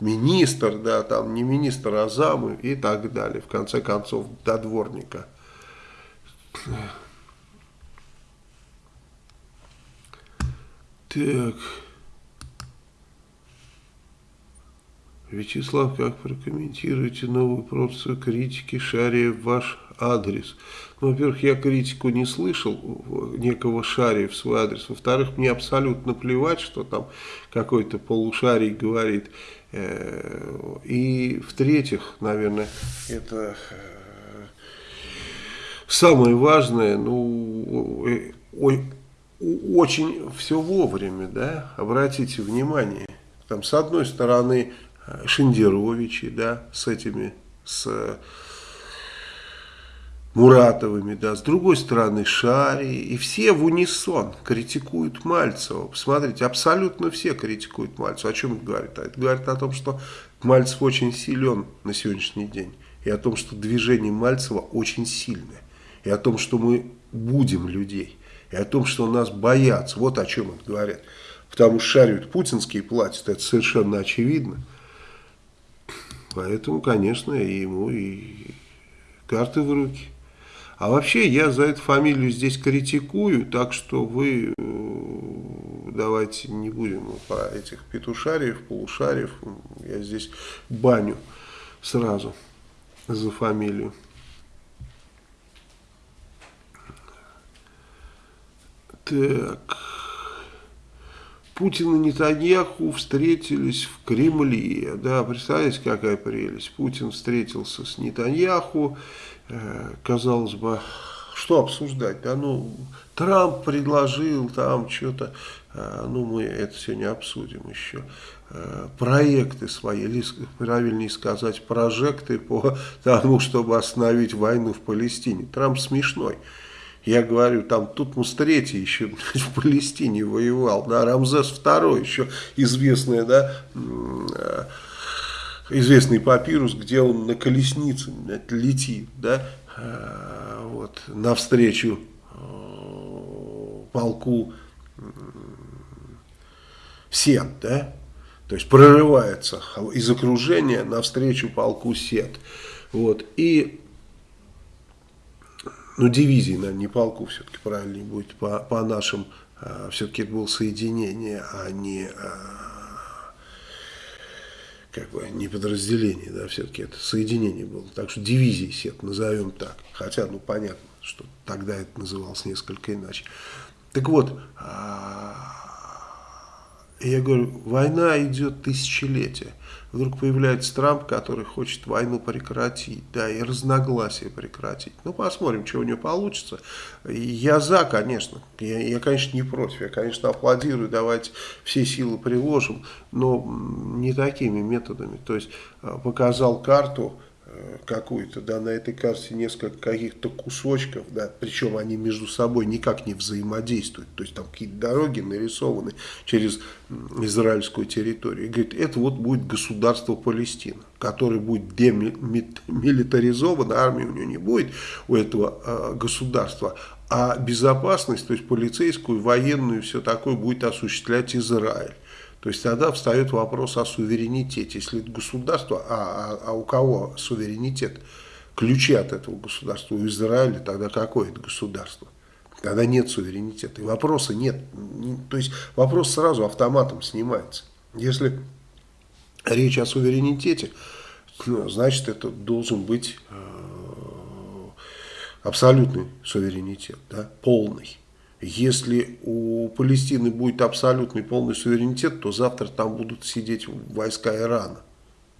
министр, да, там не министр, а замы и так далее. В конце концов, до дворника. Так. Вячеслав, как прокомментируете новую порцию критики Шария в ваш адрес? Ну, во-первых, я критику не слышал некого Шария в свой адрес. Во-вторых, мне абсолютно плевать, что там какой-то полушарий говорит. Э, и в-третьих, наверное, это э, самое важное, ну, э, ой, очень все вовремя, да, обратите внимание. Там с одной стороны э, Шендеровичи, да, с этими, с Муратовыми, да, с другой стороны Шари, и все в унисон критикуют Мальцева. Посмотрите, абсолютно все критикуют Мальцева. О чем это говорит? Это говорит о том, что Мальцев очень силен на сегодняшний день, и о том, что движение Мальцева очень сильное, и о том, что мы будем людей и о том, что нас боятся. Вот о чем это говорят. Потому что шарят путинские платят, это совершенно очевидно. Поэтому, конечно, ему и карты в руки. А вообще я за эту фамилию здесь критикую, так что вы э, давайте не будем про этих петушариев, полушариев. Я здесь баню сразу за фамилию. Так. Путин и Нетаньяху встретились в Кремле. Да, представляете, какая прелесть. Путин встретился с Нетаньяху. Э, казалось бы, что обсуждать? Да, ну, Трамп предложил там что-то. Э, ну, мы это сегодня обсудим еще. Э, проекты свои, или правильнее сказать, прожекты по тому, чтобы остановить войну в Палестине. Трамп смешной. Я говорю, там Тутмос III еще в Палестине воевал, да, Рамзес II еще известный, да, э, известный папирус, где он на колеснице летит, да, э, вот, навстречу э, полку Сет, да, то есть прорывается из окружения навстречу полку Сет, вот, и ну, дивизии, наверное, не полку, все-таки правильнее будет, по, по нашим, э, все-таки это было соединение, а не, э, как бы, не подразделение, да, все-таки это соединение было. Так что дивизии СЕТ, назовем так. Хотя, ну, понятно, что тогда это называлось несколько иначе. Так вот, э, Я говорю, война идет тысячелетия. Вдруг появляется Трамп, который хочет войну прекратить, да, и разногласия прекратить. Ну, посмотрим, что у него получится. Я за, конечно. Я, я, конечно, не против. Я, конечно, аплодирую, давайте все силы приложим, но не такими методами. То есть, э, показал карту, какую-то, да, на этой карте несколько каких-то кусочков, да, причем они между собой никак не взаимодействуют, то есть там какие-то дороги нарисованы через израильскую территорию. И говорит, это вот будет государство Палестина, которое будет демилитаризовано, армии у него не будет, у этого э, государства, а безопасность, то есть полицейскую, военную, все такое будет осуществлять Израиль. То есть тогда встает вопрос о суверенитете. Если это государство, а, а, а у кого суверенитет? Ключи от этого государства у Израиля, тогда какое это государство? Тогда нет суверенитета. И вопроса нет. То есть вопрос сразу автоматом снимается. Если речь о суверенитете, ну, значит это должен быть э, абсолютный суверенитет, да, полный. Если у Палестины будет абсолютный полный суверенитет, то завтра там будут сидеть войска Ирана.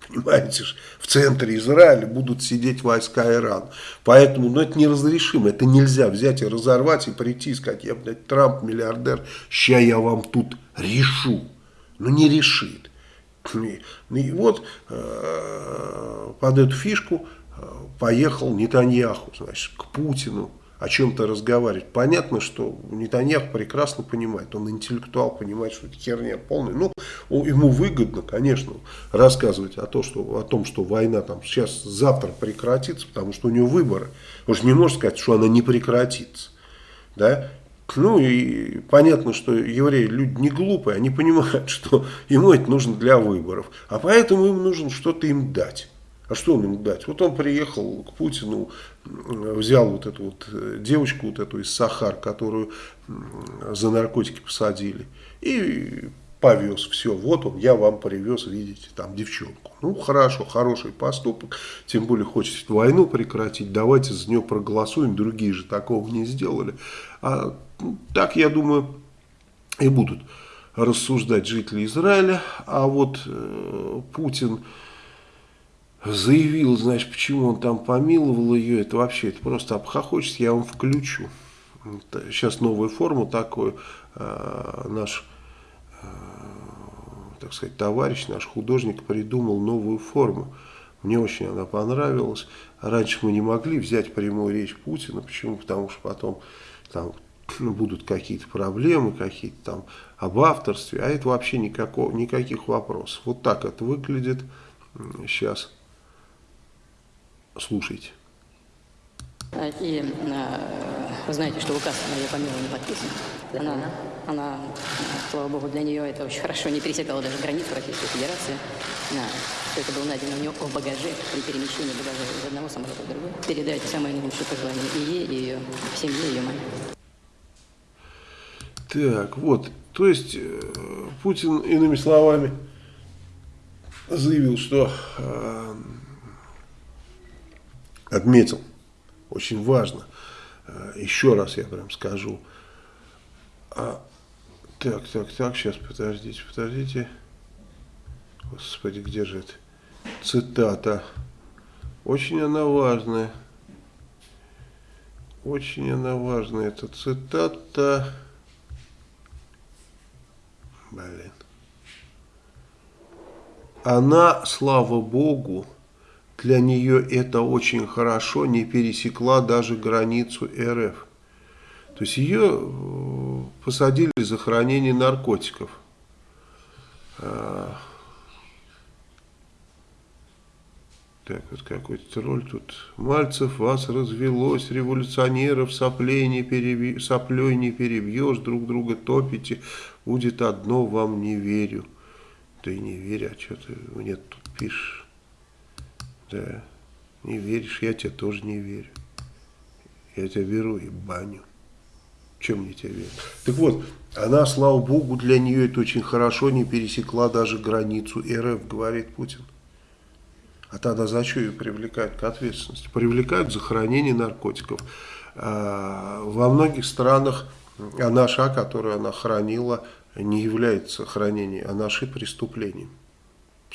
Понимаете, в центре Израиля будут сидеть войска Ирана. Поэтому, ну, это неразрешимо, это нельзя взять и разорвать и прийти и сказать, я, блядь, Трамп, миллиардер, ща я вам тут решу. Ну, не решит. И вот э, под эту фишку э, поехал Нетаньяху, значит, к Путину о чем-то разговаривать. Понятно, что Нетаньяху прекрасно понимает, он интеллектуал, понимает, что это херня полная. Ну, ему выгодно, конечно, рассказывать о, том, что, о том, что война там сейчас, завтра прекратится, потому что у него выборы. Он же не может сказать, что она не прекратится. Да? Ну и понятно, что евреи люди не глупые, они понимают, что ему это нужно для выборов. А поэтому им нужно что-то им дать. А что он им дать? Вот он приехал к Путину, взял вот эту вот э, девочку, вот эту из Сахар, которую за наркотики посадили, и повез. Все, вот он, я вам привез, видите, там девчонку. Ну, хорошо, хороший поступок, тем более хочет войну прекратить, давайте за нее проголосуем, другие же такого не сделали. А ну, так, я думаю, и будут рассуждать жители Израиля, а вот э, Путин заявил, значит, почему он там помиловал ее, это вообще, это просто обхохочется, я вам включу. Сейчас новую форму такую э, наш, э, так сказать, товарищ, наш художник придумал новую форму. Мне очень она понравилась. Раньше мы не могли взять прямую речь Путина. Почему? Потому что потом там будут какие-то проблемы, какие-то там об авторстве. А это вообще никакого, никаких вопросов. Вот так это выглядит сейчас. Слушайте. И вы знаете, что указ на ее помилование не подписан. Она, она, слава богу, для нее это очень хорошо не пересекала даже границу Российской Федерации. Что это было найдено у нее в багаже при перемещении багажа из одного самолета в другой. Передайте самые наилучшие пожелания и ей, и ее семье, и ее маме. Так, вот, то есть э, Путин, иными словами, заявил, что э, отметил, очень важно, э, еще раз я прям скажу, а, так, так, так, сейчас, подождите, подождите, господи, где же это, цитата, очень она важная, очень она важная, эта цитата, блин, она, слава Богу, для нее это очень хорошо, не пересекла даже границу РФ. То есть ее э, посадили за хранение наркотиков. А, так, вот какой-то тролль тут. Мальцев, вас развелось, революционеров соплей не, переби... соплей не перебьешь, друг друга топите, будет одно, вам не верю. И не верю, а что ты мне тут пишешь? Да, не веришь, я тебе тоже не верю. Я тебя беру и баню. Чем мне тебе верить? Так вот, она, слава богу, для нее это очень хорошо, не пересекла даже границу РФ, говорит Путин. А тогда за что ее привлекают к ответственности? Привлекают за хранение наркотиков. А, во многих странах а наша, которую она хранила, не является хранение Анаши преступлением.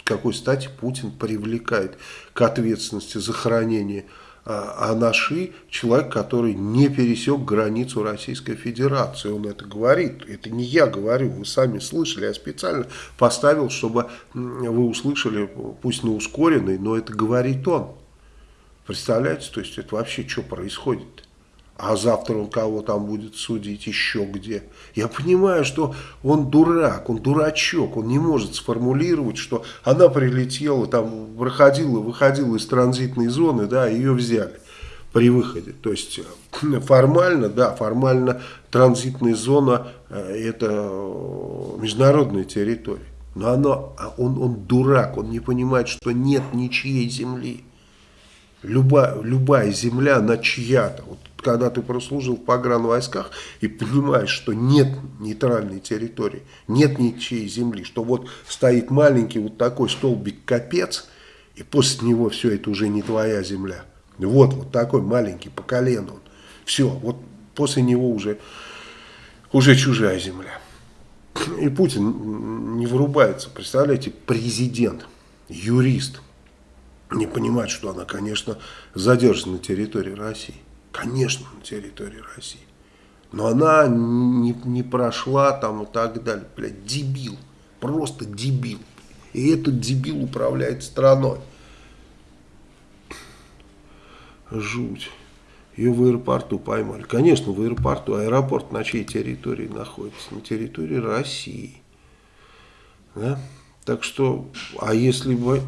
Какой стати Путин привлекает к ответственности за хранение а, Анаши человек, который не пересек границу Российской Федерации. Он это говорит. Это не я говорю, вы сами слышали. Я специально поставил, чтобы вы услышали, пусть на ускоренный, но это говорит он. Представляете, то есть это вообще что происходит? -то? А завтра он кого там будет судить еще где. Я понимаю, что он дурак, он дурачок, он не может сформулировать, что она прилетела, там проходила, выходила из транзитной зоны, да, ее взяли при выходе. То есть э, формально, да, формально транзитная зона э, это международная территория. Но оно, а он, он дурак, он не понимает, что нет ничьей земли. Любая, любая земля, она чья-то. Вот когда ты прослужил в погранвойсках и понимаешь, что нет нейтральной территории, нет ничьей земли, что вот стоит маленький вот такой столбик капец, и после него все это уже не твоя земля. Вот, вот такой маленький по колену. Все, вот после него уже, уже чужая земля. И Путин не вырубается, представляете, президент, юрист, не понимает, что она, конечно, задержана на территории России. Конечно, на территории России. Но она не, не прошла там и так далее. Блядь, дебил. Просто дебил. И этот дебил управляет страной. Жуть. Ее в аэропорту поймали. Конечно, в аэропорту. Аэропорт на чьей территории находится? На территории России. Да? Так что, а если бы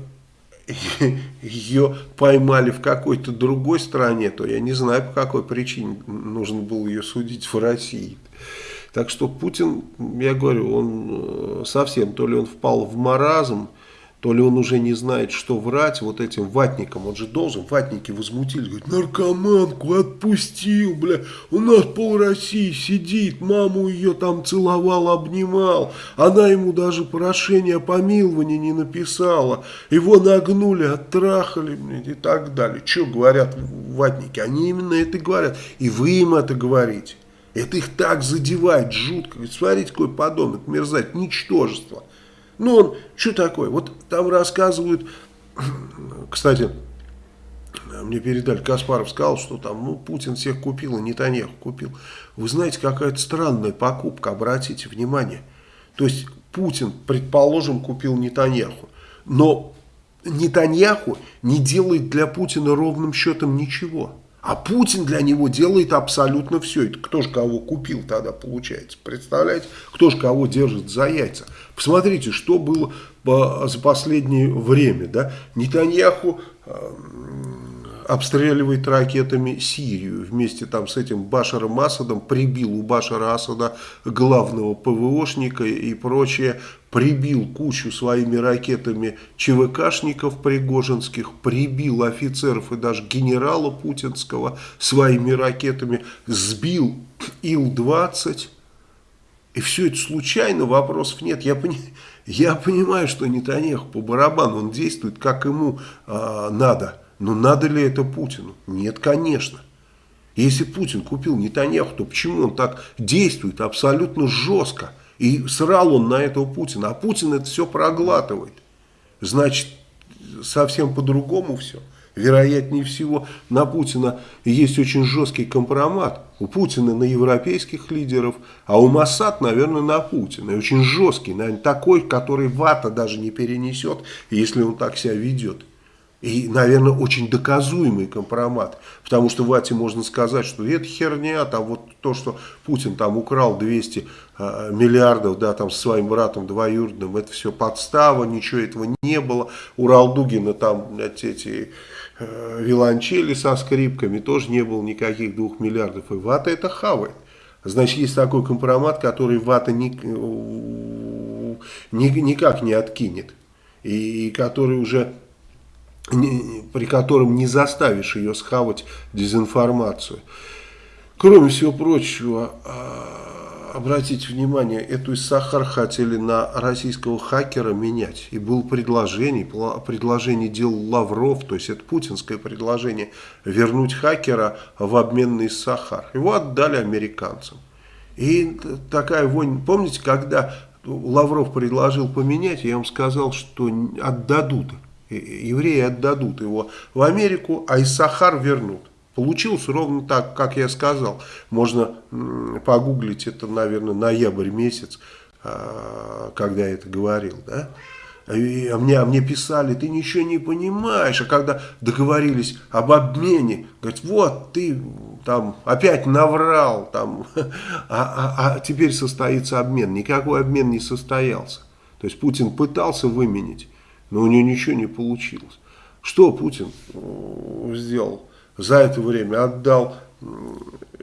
ее поймали в какой-то другой стране, то я не знаю, по какой причине нужно было ее судить в России. Так что Путин, я говорю, он э, совсем, то ли он впал в маразм, то ли он уже не знает, что врать вот этим ватникам. Он же должен, ватники возмутились, говорит, наркоманку отпустил, бля, у нас пол России сидит, маму ее там целовал, обнимал, она ему даже прошение о помиловании не написала, его нагнули, оттрахали, блядь, и так далее. Что говорят ватники? Они именно это говорят, и вы им это говорите. Это их так задевает жутко. Смотрите, какой подонок, мерзать, ничтожество. Ну, он, что такое? Вот там рассказывают, кстати, мне передали, Каспаров сказал, что там, ну, Путин всех купил, и Нетаньяху купил. Вы знаете, какая-то странная покупка, обратите внимание. То есть, Путин, предположим, купил Нетаньяху, но Нетаньяху не делает для Путина ровным счетом ничего. А Путин для него делает абсолютно все. Это кто же кого купил тогда получается? Представляете? Кто же кого держит за яйца? Посмотрите, что было за последнее время. Да? Нетаньяху обстреливает ракетами Сирию. Вместе там с этим Башаром Асадом прибил у Башара Асада главного ПВОшника и прочее. Прибил кучу своими ракетами ЧВКшников пригожинских, прибил офицеров и даже генерала путинского своими ракетами, сбил Ил-20. И все это случайно, вопросов нет. Я, пони, я понимаю, что Нетаньяху по барабану, он действует как ему э, надо. Но надо ли это Путину? Нет, конечно. Если Путин купил Нетаньяху, то почему он так действует абсолютно жестко? И срал он на этого Путина. А Путин это все проглатывает. Значит, совсем по-другому все. Вероятнее всего, на Путина есть очень жесткий компромат. У Путина на европейских лидеров, а у Моссад, наверное, на Путина. И очень жесткий, наверное, такой, который вата даже не перенесет, если он так себя ведет. И, наверное, очень доказуемый компромат. Потому что Вате можно сказать, что это херня, там вот то, что Путин там украл 200 э, миллиардов, да, там со своим братом двоюродным, это все подстава, ничего этого не было. У Ралдугина там эти э, виолончели со скрипками, тоже не было никаких двух миллиардов. И Вата это хавает. Значит, есть такой компромат, который Вата ни, ни, никак не откинет. И, и который уже при котором не заставишь ее схавать дезинформацию. Кроме всего прочего, а, обратите внимание, эту Сахар хотели на российского хакера менять. И было предложение, предложение делал Лавров, то есть это путинское предложение, вернуть хакера в обмен на Сахар. Его отдали американцам. И такая вонь, помните, когда Лавров предложил поменять, я вам сказал, что отдадут, евреи отдадут его в Америку, а из Сахар вернут. Получилось ровно так, как я сказал. Можно погуглить это, наверное, ноябрь месяц, а, когда я это говорил, да? И, а, мне, а мне писали, ты ничего не понимаешь. А когда договорились об обмене, говорят, вот ты там опять наврал, там, а, а, а теперь состоится обмен. Никакой обмен не состоялся. То есть Путин пытался выменить, но у него ничего не получилось. Что Путин сделал? За это время отдал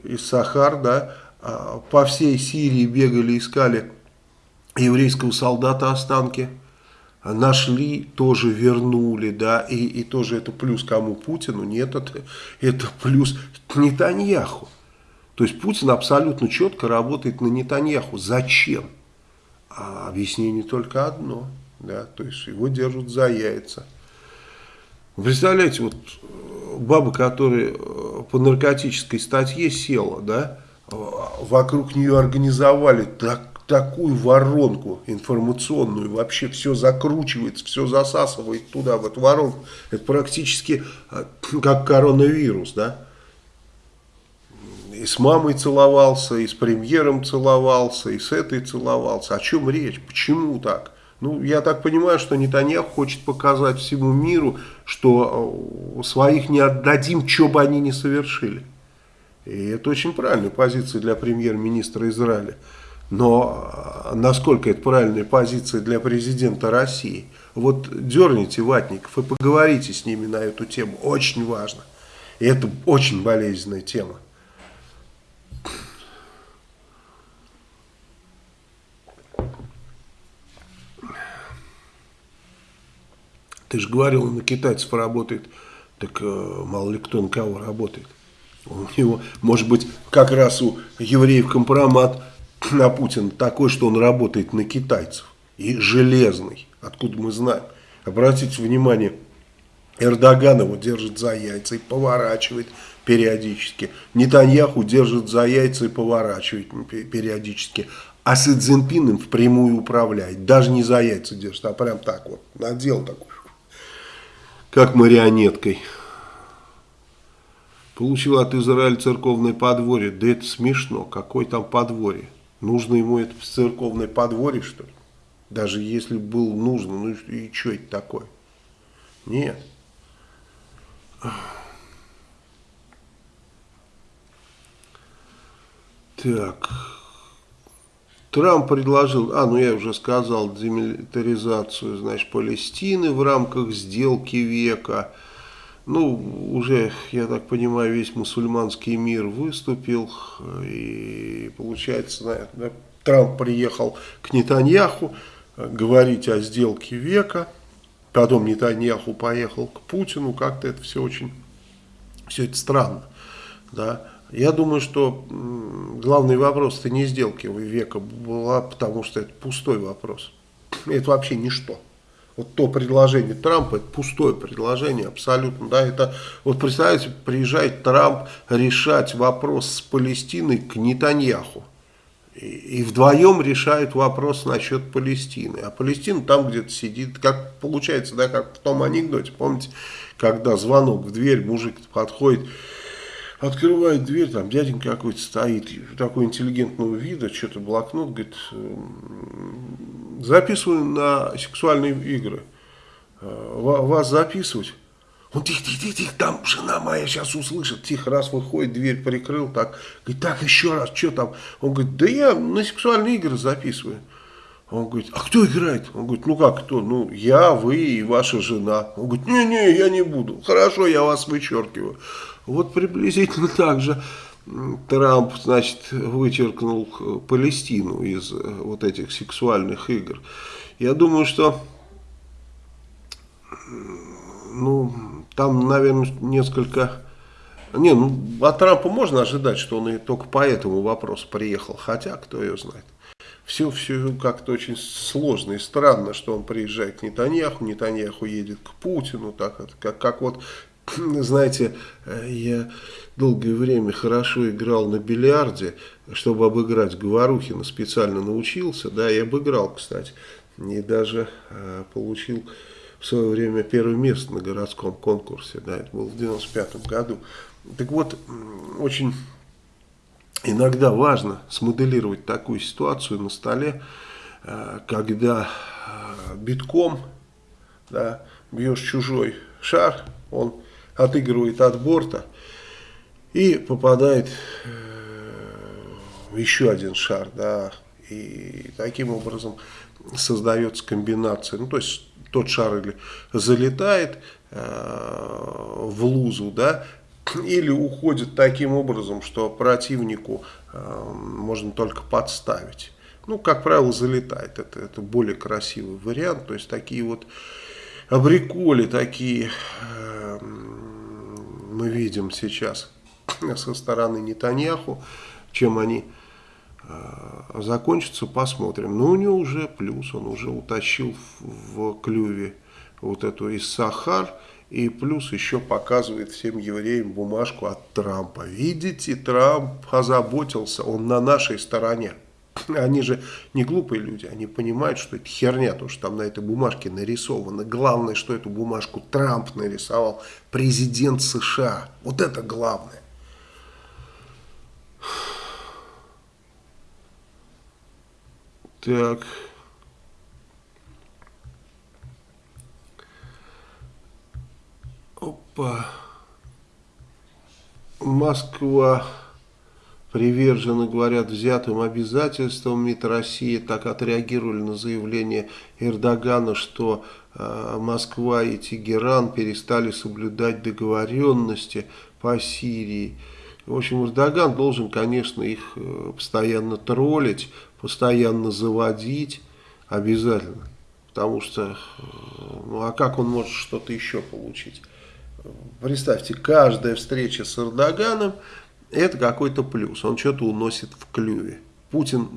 из Сахар, да, а по всей Сирии бегали, искали еврейского солдата останки нашли, тоже вернули, да, и, и тоже это плюс кому Путину, нет, это, это плюс Нетаньяху. То есть Путин абсолютно четко работает на Нетаньяху. Зачем? А объяснение только одно, да, то есть его держат за яйца. Представляете, вот баба, которая по наркотической статье села, да, вокруг нее организовали так такую воронку информационную, вообще все закручивается, все засасывает туда, в эту воронку. Это практически э, как коронавирус, да. И с мамой целовался, и с премьером целовался, и с этой целовался. О чем речь? Почему так? Ну, я так понимаю, что Нетаньяху хочет показать всему миру, что э, своих не отдадим, что бы они ни совершили. И это очень правильная позиция для премьер-министра Израиля. Но э, насколько это правильная позиция для президента России? Вот дерните ватников и поговорите с ними на эту тему. Очень важно. И это очень болезненная тема. Ты же говорил, он на китайцев работает. Так э, мало ли кто на кого работает. У него, может быть, как раз у евреев компромат на Путина такой, что он работает на китайцев. И железный. Откуда мы знаем? Обратите внимание, Эрдоган его держит за яйца и поворачивает периодически. Нетаньяху держит за яйца и поворачивает периодически. А Си Цзиньпин им впрямую управляет. Даже не за яйца держит, а прям так вот. Надел такой. Как марионеткой. Получил от Израиля церковное подворье. Да это смешно. Какое там подворье? Нужно ему это церковное подворье, что ли? Даже если был нужно, ну и что это такое? Нет. Так. Трамп предложил, а, ну я уже сказал, демилитаризацию, значит, Палестины в рамках сделки века. Ну, уже, я так понимаю, весь мусульманский мир выступил, и получается, наверное, Трамп приехал к Нетаньяху говорить о сделке века, потом Нетаньяху поехал к Путину, как-то это все очень, все это странно, да. Я думаю, что главный вопрос это не сделки века была, потому что это пустой вопрос. Это вообще ничто. Вот то предложение Трампа, это пустое предложение абсолютно, да, это, вот представляете, приезжает Трамп решать вопрос с Палестиной к Нетаньяху, и, и вдвоем решают вопрос насчет Палестины, а Палестина там где-то сидит, как получается, да, как в том анекдоте, помните, когда звонок в дверь, мужик подходит, Открывает дверь, там дяденька какой-то стоит, такой интеллигентного вида, что-то блокнот, говорит, записываю на сексуальные игры. «Э, вас записывать? Он тихо, тихо, тихо, тихо, там жена моя сейчас услышит. Тихо, раз выходит, дверь прикрыл, так. Говорит, так, еще раз, что там? Он говорит, да я на сексуальные игры записываю. Он говорит, а кто играет? Он говорит, ну как кто? Ну, я, вы и ваша жена. Он говорит, не-не, я не буду. Хорошо, я вас вычеркиваю. Вот приблизительно так же Трамп, значит, вычеркнул Палестину из э, вот этих сексуальных игр. Я думаю, что, ну, там, наверное, несколько... Не, ну, от Трампа можно ожидать, что он и только по этому вопросу приехал, хотя, кто ее знает. Все, все как-то очень сложно и странно, что он приезжает к Нетаньяху, Нетаньяху едет к Путину, так, как, как вот знаете, я долгое время хорошо играл на бильярде, чтобы обыграть Говорухина, специально научился, да, и обыграл, кстати, и даже э, получил в свое время первое место на городском конкурсе, да, это было в 95 году. Так вот, очень иногда важно смоделировать такую ситуацию на столе, э, когда э, битком да, бьешь чужой шар, он отыгрывает от борта и попадает э, еще один шар, да, и таким образом создается комбинация, ну то есть тот шар или залетает э, в лузу, да, или уходит таким образом, что противнику э, можно только подставить. Ну, как правило, залетает. Это, это более красивый вариант. То есть такие вот абриколи такие э, мы видим сейчас со стороны Нетаньяху. Чем они э, закончатся, посмотрим. Но у него уже плюс, он уже утащил в, в клюве вот эту из Сахар. И плюс еще показывает всем евреям бумажку от Трампа. Видите, Трамп озаботился, он на нашей стороне. Они же не глупые люди, они понимают, что это херня, то, что там на этой бумажке нарисовано. Главное, что эту бумажку Трамп нарисовал, президент США. Вот это главное. Так... Опа. Москва привержена, говорят, взятым обязательствам МИД России. Так отреагировали на заявление Эрдогана, что э, Москва и Тегеран перестали соблюдать договоренности по Сирии. В общем, Эрдоган должен, конечно, их э, постоянно троллить, постоянно заводить обязательно. Потому что, э, ну а как он может что-то еще получить? Представьте, каждая встреча с Эрдоганом это какой-то плюс. Он что-то уносит в клюве. Путин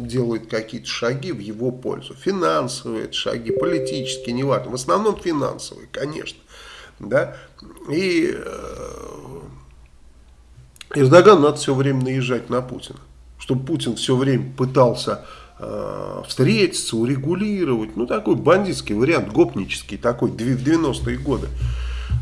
делает какие-то шаги в его пользу. Финансовые шаги, политические, неважно. В основном финансовые, конечно. Да? И э, Эрдоган надо все время наезжать на Путина. Чтобы Путин все время пытался э, встретиться, урегулировать. Ну, такой бандитский вариант, гопнический такой, в 90-е годы.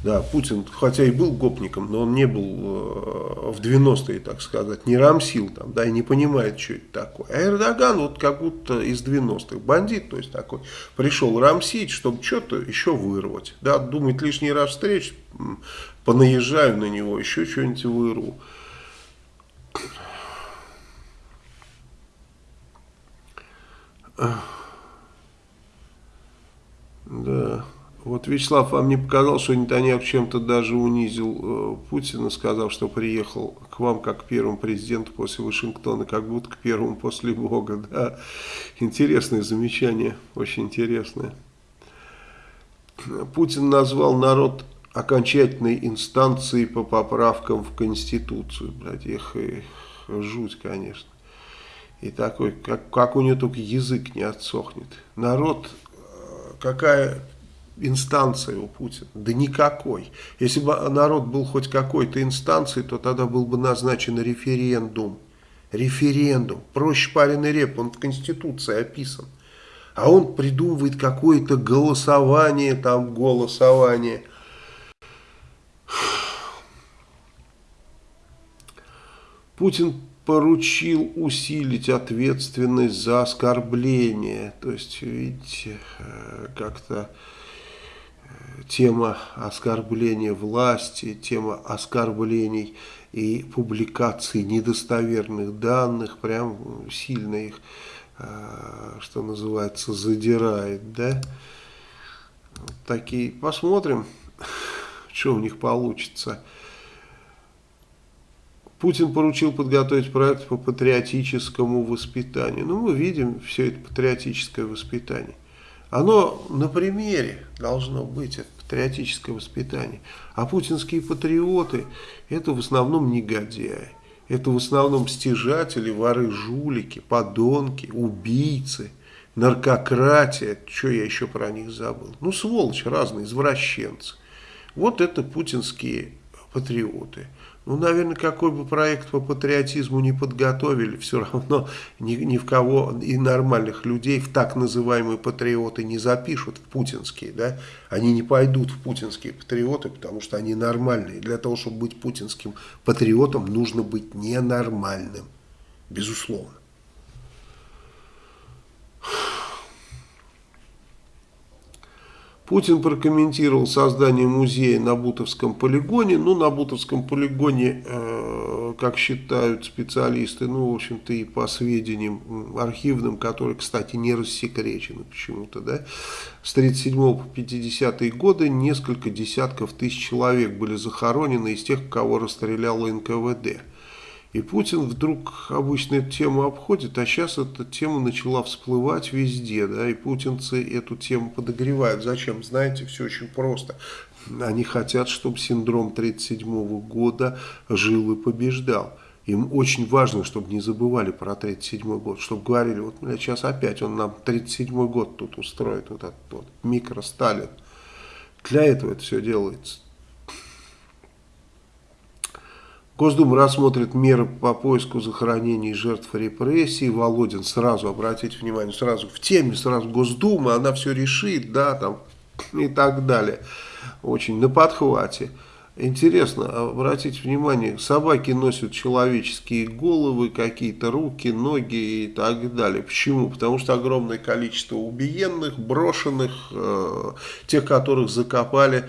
Да, Путин, хотя и был гопником, но он не был э, в 90-е, так сказать, не рамсил там, да, и не понимает, что это такое. А Эрдоган вот как будто из 90-х, бандит, то есть такой, пришел рамсить, чтобы что-то еще вырвать. Да, думает лишний раз встреч, понаезжаю на него, еще что-нибудь вырву. Да. Вот Вячеслав, вам не показалось, что Нетаньяху чем-то даже унизил э, Путина, сказав, что приехал к вам как первому президенту после Вашингтона, как будто к первому после Бога. Да? Интересное замечание, очень интересное. Путин назвал народ окончательной инстанцией по поправкам в Конституцию. Блядь, их, их жуть, конечно. И такой, как, как у него только язык не отсохнет. Народ, э, какая инстанция у Путина? Да никакой. Если бы народ был хоть какой-то инстанцией, то тогда был бы назначен референдум. Референдум. Проще пареный реп, он в Конституции описан. А он придумывает какое-то голосование, там голосование. Путин поручил усилить ответственность за оскорбление. То есть, видите, э, как-то тема оскорбления власти, тема оскорблений и публикации недостоверных данных, прям сильно их, а, что называется, задирает, да. Вот такие, посмотрим, что у них получится. Путин поручил подготовить проект по патриотическому воспитанию. Ну, мы видим все это патриотическое воспитание. Оно на примере должно быть, это патриотическое воспитание. А путинские патриоты – это в основном негодяи. Это в основном стяжатели, воры, жулики, подонки, убийцы, наркократия. Что я еще про них забыл? Ну, сволочь разные, извращенцы. Вот это путинские патриоты. Ну, наверное, какой бы проект по патриотизму не подготовили, все равно ни, ни в кого и нормальных людей в так называемые патриоты не запишут, в путинские, да. Они не пойдут в путинские патриоты, потому что они нормальные. Для того, чтобы быть путинским патриотом, нужно быть ненормальным, безусловно. Путин прокомментировал создание музея на Бутовском полигоне. Ну, на Бутовском полигоне, э, как считают специалисты, ну, в общем-то, и по сведениям архивным, которые, кстати, не рассекречены почему-то, да, с 37 по 50 годы несколько десятков тысяч человек были захоронены из тех, кого расстреляла НКВД. И Путин вдруг обычно эту тему обходит, а сейчас эта тема начала всплывать везде, да, и путинцы эту тему подогревают. Зачем? Знаете, все очень просто. Они хотят, чтобы синдром 1937 года жил и побеждал. Им очень важно, чтобы не забывали про 1937 год, чтобы говорили, вот бля, сейчас опять он нам 1937 год тут устроит, вот этот вот микро Сталин. Для этого это все делается. Госдума рассмотрит меры по поиску захоронений жертв репрессий. Володин сразу, обратите внимание, сразу в теме, сразу Госдума, она все решит, да, там и так далее. Очень на подхвате. Интересно, обратите внимание, собаки носят человеческие головы, какие-то руки, ноги и так далее. Почему? Потому что огромное количество убиенных, брошенных, э, тех, которых закопали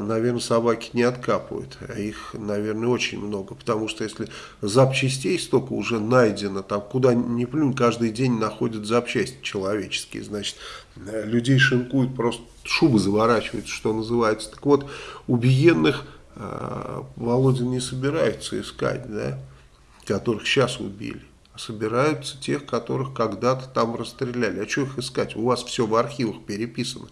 наверное, собаки не откапывают. А их, наверное, очень много. Потому что если запчастей столько уже найдено, там куда ни плюнь, каждый день находят запчасти человеческие. Значит, э, людей шинкуют, просто шубы заворачивают, что называется. Так вот, убиенных э, Володин не собирается искать, да, которых сейчас убили. А собираются тех, которых когда-то там расстреляли. А что их искать? У вас все в архивах переписано.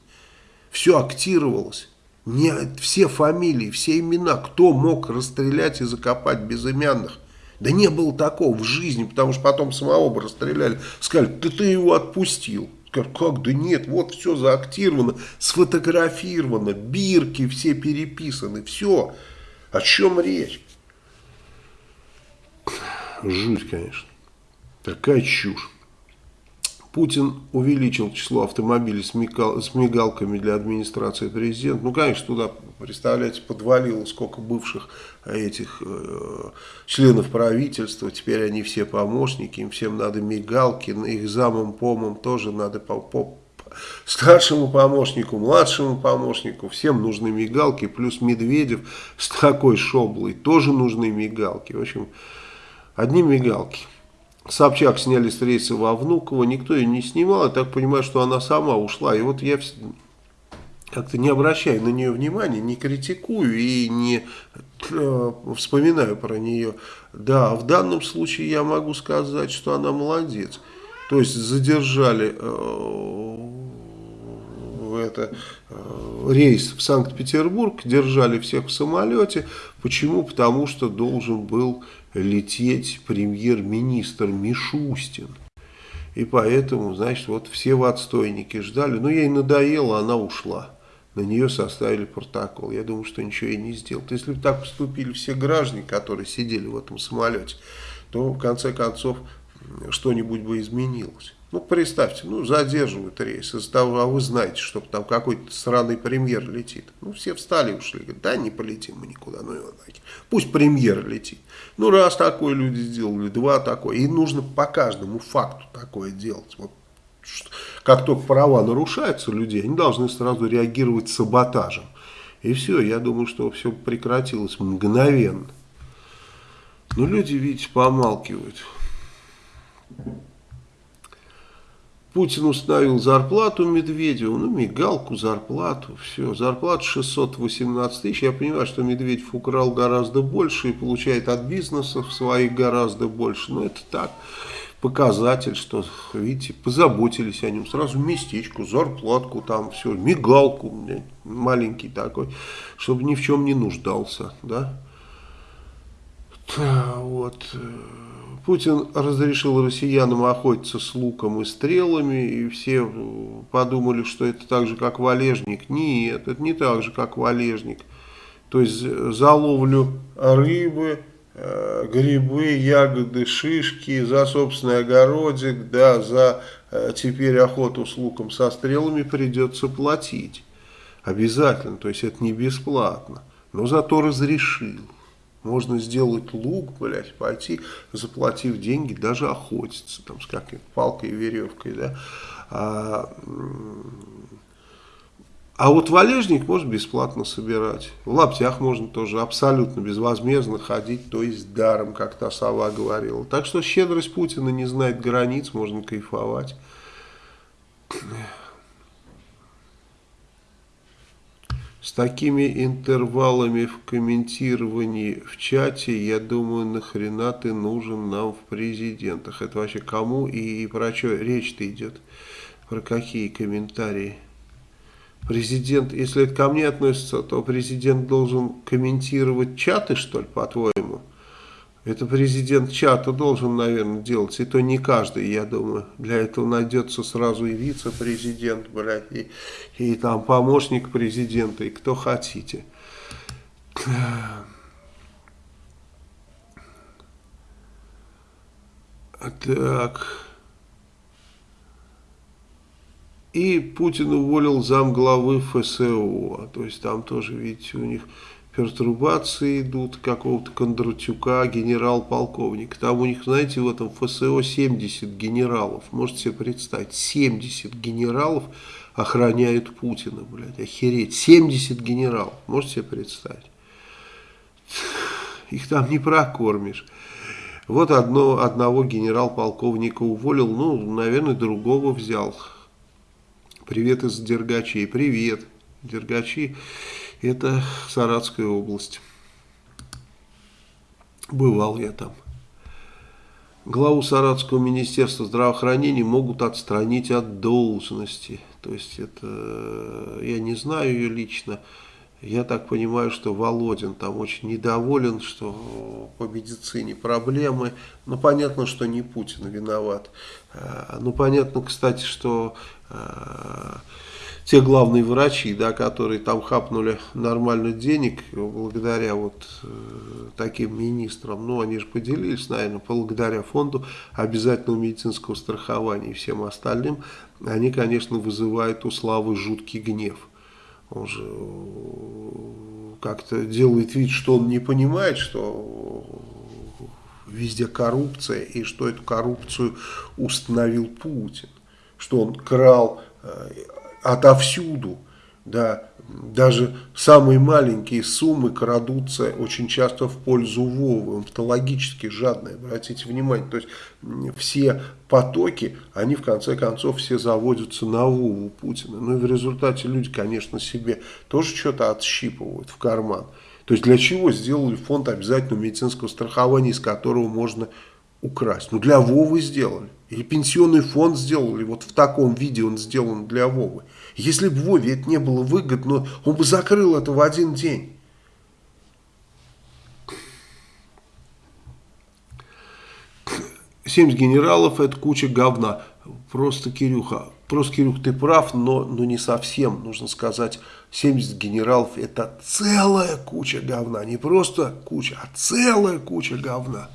Все актировалось. Не, все фамилии, все имена, кто мог расстрелять и закопать безымянных. Да не было такого в жизни, потому что потом самого бы расстреляли. Сказали, да ты его отпустил. Сказали, как, да нет, вот все заактировано, сфотографировано, бирки все переписаны, все. О чем речь? Жуть, конечно. Такая чушь. Путин увеличил число автомобилей с, мигал, с мигалками для администрации президента. Ну, конечно, туда, представляете, подвалило сколько бывших этих э, членов правительства. Теперь они все помощники, им всем надо мигалки. Их замом, помом тоже надо по, по, старшему помощнику, младшему помощнику. Всем нужны мигалки. Плюс Медведев с такой шоблой тоже нужны мигалки. В общем, одни мигалки. Собчак сняли с рейса во Внуково, никто ее не снимал, я так понимаю, что она сама ушла. И вот я как-то не обращаю на нее внимания, не критикую и не э, вспоминаю про нее. Да, в данном случае я могу сказать, что она молодец. То есть задержали э, это, э, рейс в Санкт-Петербург, держали всех в самолете. Почему? Потому что должен был лететь премьер-министр Мишустин. И поэтому, значит, вот все в отстойнике ждали. Но ей надоело, она ушла. На нее составили протокол. Я думаю, что ничего ей не сделают. Если бы так поступили все граждане, которые сидели в этом самолете, то в конце концов что-нибудь бы изменилось. Ну, представьте, ну, задерживают рейс из-за того, а вы знаете, что там какой-то сраный премьер летит. Ну, все встали и ушли. Говорят, да, не полетим мы никуда, ну его нафиг. Пусть премьер летит. Ну, раз такое люди сделали, два такое. И нужно по каждому факту такое делать. Вот, как только права нарушаются людей, они должны сразу реагировать саботажем. И все, я думаю, что все прекратилось мгновенно. Но люди, видите, помалкивают. Путин установил зарплату Медведеву, ну, мигалку, зарплату, все. Зарплата 618 тысяч. Я понимаю, что Медведев украл гораздо больше и получает от бизнесов своих гораздо больше. Но это так, показатель, что, видите, позаботились о нем. Сразу местечку, зарплатку там, все, мигалку маленький такой, чтобы ни в чем не нуждался, да. Вот. Путин разрешил россиянам охотиться с луком и стрелами, и все подумали, что это так же, как валежник. Нет, это не так же, как валежник. То есть за ловлю рыбы, э, грибы, ягоды, шишки, за собственный огородик, да, за э, теперь охоту с луком со стрелами придется платить. Обязательно, то есть это не бесплатно. Но зато разрешил. Можно сделать лук, блядь, пойти, заплатив деньги, даже охотиться, там, с какой-то палкой и веревкой, да. А, а вот валежник можно бесплатно собирать. В лаптях можно тоже абсолютно безвозмездно ходить, то есть даром, как та сова говорила. Так что щедрость Путина не знает границ, можно кайфовать. С такими интервалами в комментировании в чате, я думаю, нахрена ты нужен нам в президентах. Это вообще кому и про что речь-то идет? Про какие комментарии? Президент, если это ко мне относится, то президент должен комментировать чаты, что ли, по-твоему? Это президент чата должен, наверное, делать. И то не каждый, я думаю. Для этого найдется сразу и вице-президент, блядь, и, и там помощник президента, и кто хотите. Так. И Путин уволил замглавы ФСО. То есть там тоже, видите, у них пертурбации идут какого-то Кондратюка, генерал-полковник. Там у них, знаете, в этом ФСО 70 генералов. Можете себе представить, 70 генералов охраняют Путина, блядь, охереть. 70 генералов, можете себе представить? Их там не прокормишь. Вот одно, одного генерал-полковника уволил, ну, наверное, другого взял. Привет из Дергачей. Привет, Дергачи. Это Саратская область. Бывал я там. Главу Саратского министерства здравоохранения могут отстранить от должности. То есть это, я не знаю ее лично, я так понимаю, что Володин там очень недоволен, что по медицине проблемы. Ну, понятно, что не Путин виноват. А, ну, понятно, кстати, что а, те главные врачи, да, которые там хапнули нормально денег благодаря вот э, таким министрам, ну они же поделились, наверное, благодаря фонду обязательного медицинского страхования и всем остальным, они, конечно, вызывают у Славы жуткий гнев. Он же э, как-то делает вид, что он не понимает, что везде коррупция и что эту коррупцию установил Путин, что он крал э, отовсюду. Да, даже самые маленькие суммы крадутся очень часто в пользу Вовы. Он патологически жадный, обратите внимание. То есть все потоки, они в конце концов все заводятся на Вову Путина. Ну и в результате люди, конечно, себе тоже что-то отщипывают в карман. То есть для чего сделали фонд обязательного медицинского страхования, из которого можно украсть? Ну для Вовы сделали. Или пенсионный фонд сделали, вот в таком виде он сделан для Вовы. Если бы Вове это не было выгодно, он бы закрыл это в один день. Семьдесят генералов это куча говна. Просто, Кирюха, просто, Кирюх, ты прав, но, но не совсем. Нужно сказать, 70 генералов это целая куча говна. Не просто куча, а целая куча говна.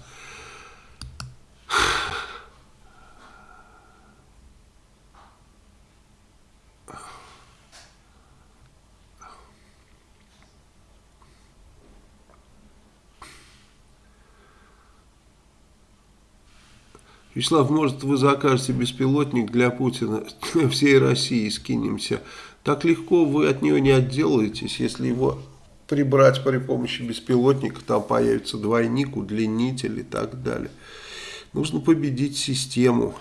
Вячеслав, может вы закажете беспилотник для Путина всей России скинемся. Так легко вы от него не отделаетесь, если его прибрать при помощи беспилотника, там появится двойник, удлинитель и так далее. Нужно победить систему.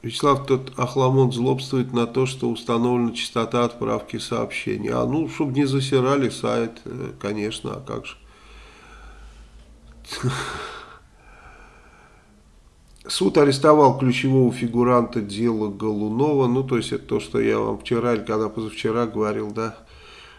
Вячеслав, тот Ахламон злобствует на то, что установлена частота отправки сообщений. А ну, чтобы не засирали сайт, э, конечно, а как же. Суд арестовал ключевого фигуранта дела Голунова. Ну, то есть, это то, что я вам вчера или когда позавчера говорил, да,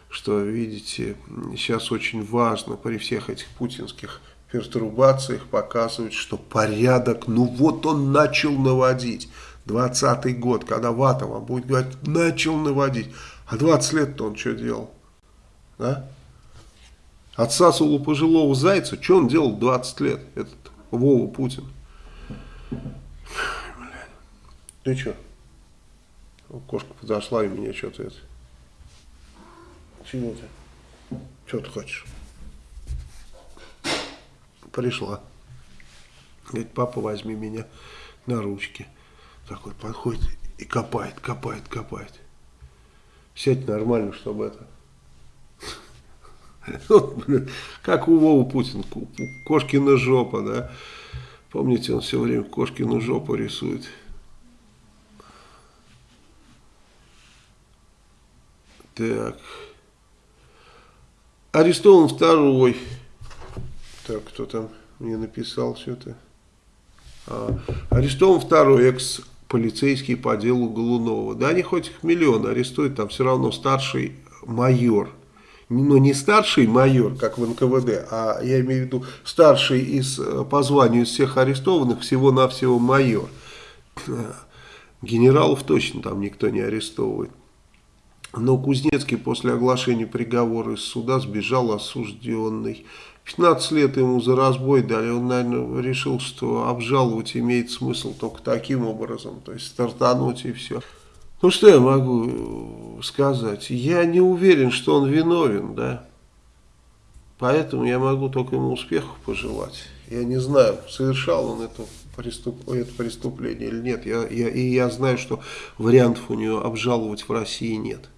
что, видите, сейчас очень важно при всех этих путинских пертурбациях показывать, что порядок, ну вот он начал наводить. 20 год, когда вата вам будет говорить, начал наводить. А 20 лет-то он что делал? Да? Отсасывал у пожилого зайца. Что он делал 20 лет, этот Вова Путин? Ты что? Кошка подошла и меня что-то это... Чего ты? Что ты хочешь? Пришла. Говорит, папа, возьми меня на ручки. Такой подходит и копает, копает, копает. Сядь нормально, чтобы это... Как у Вовы Путин, кошкина жопа, да? Помните, он все время кошкину жопу рисует. Так. Арестован второй. Так, кто там мне написал что-то? А, арестован второй экс-полицейский по делу Голунова. Да, они хоть их миллион арестуют, там все равно старший майор. Но не старший майор, как в НКВД, а я имею в виду старший из, э, по званию из всех арестованных, всего-навсего майор. Генералов точно там никто не арестовывает. Но Кузнецкий после оглашения приговора из суда сбежал осужденный. 15 лет ему за разбой дали, он, наверное, решил, что обжаловать имеет смысл только таким образом, то есть стартануть и все. Ну, что я могу сказать? Я не уверен, что он виновен, да. Поэтому я могу только ему успехов пожелать. Я не знаю, совершал он это, преступ, это преступление или нет. Я, я, и я знаю, что вариантов у него обжаловать в России нет.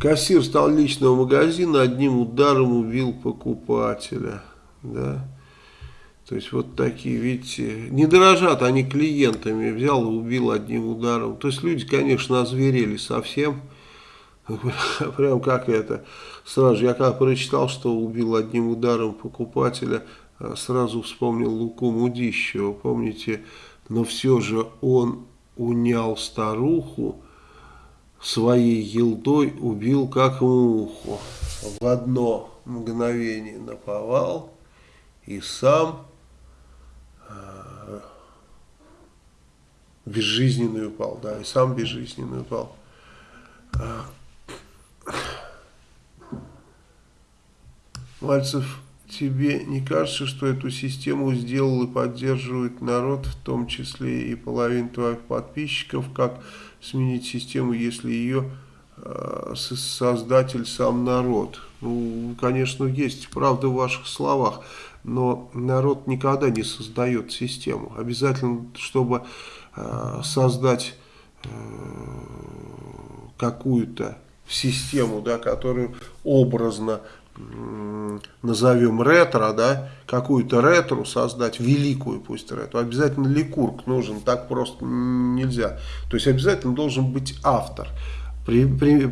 Кассир столичного магазина одним ударом убил покупателя. Да? То есть вот такие, видите, не дорожат они клиентами, взял и убил одним ударом. То есть люди, конечно, озверели совсем. Прям как это. Сразу я когда прочитал, что убил одним ударом покупателя, а сразу вспомнил Луку Мудищева. Помните, но все же он унял старуху, своей елдой убил как муху. В одно мгновение наповал и сам безжизненный упал, да, и сам безжизненный упал. Мальцев, тебе не кажется, что эту систему сделал и поддерживает народ, в том числе и половина твоих подписчиков, как сменить систему, если ее э, создатель сам народ. Ну, конечно, есть правда в ваших словах, но народ никогда не создает систему. Обязательно, чтобы э, создать э, какую-то систему, да, которую образно назовем ретро, да, какую-то ретро создать, великую пусть ретро, обязательно ликург нужен, так просто нельзя. То есть обязательно должен быть автор. При, при,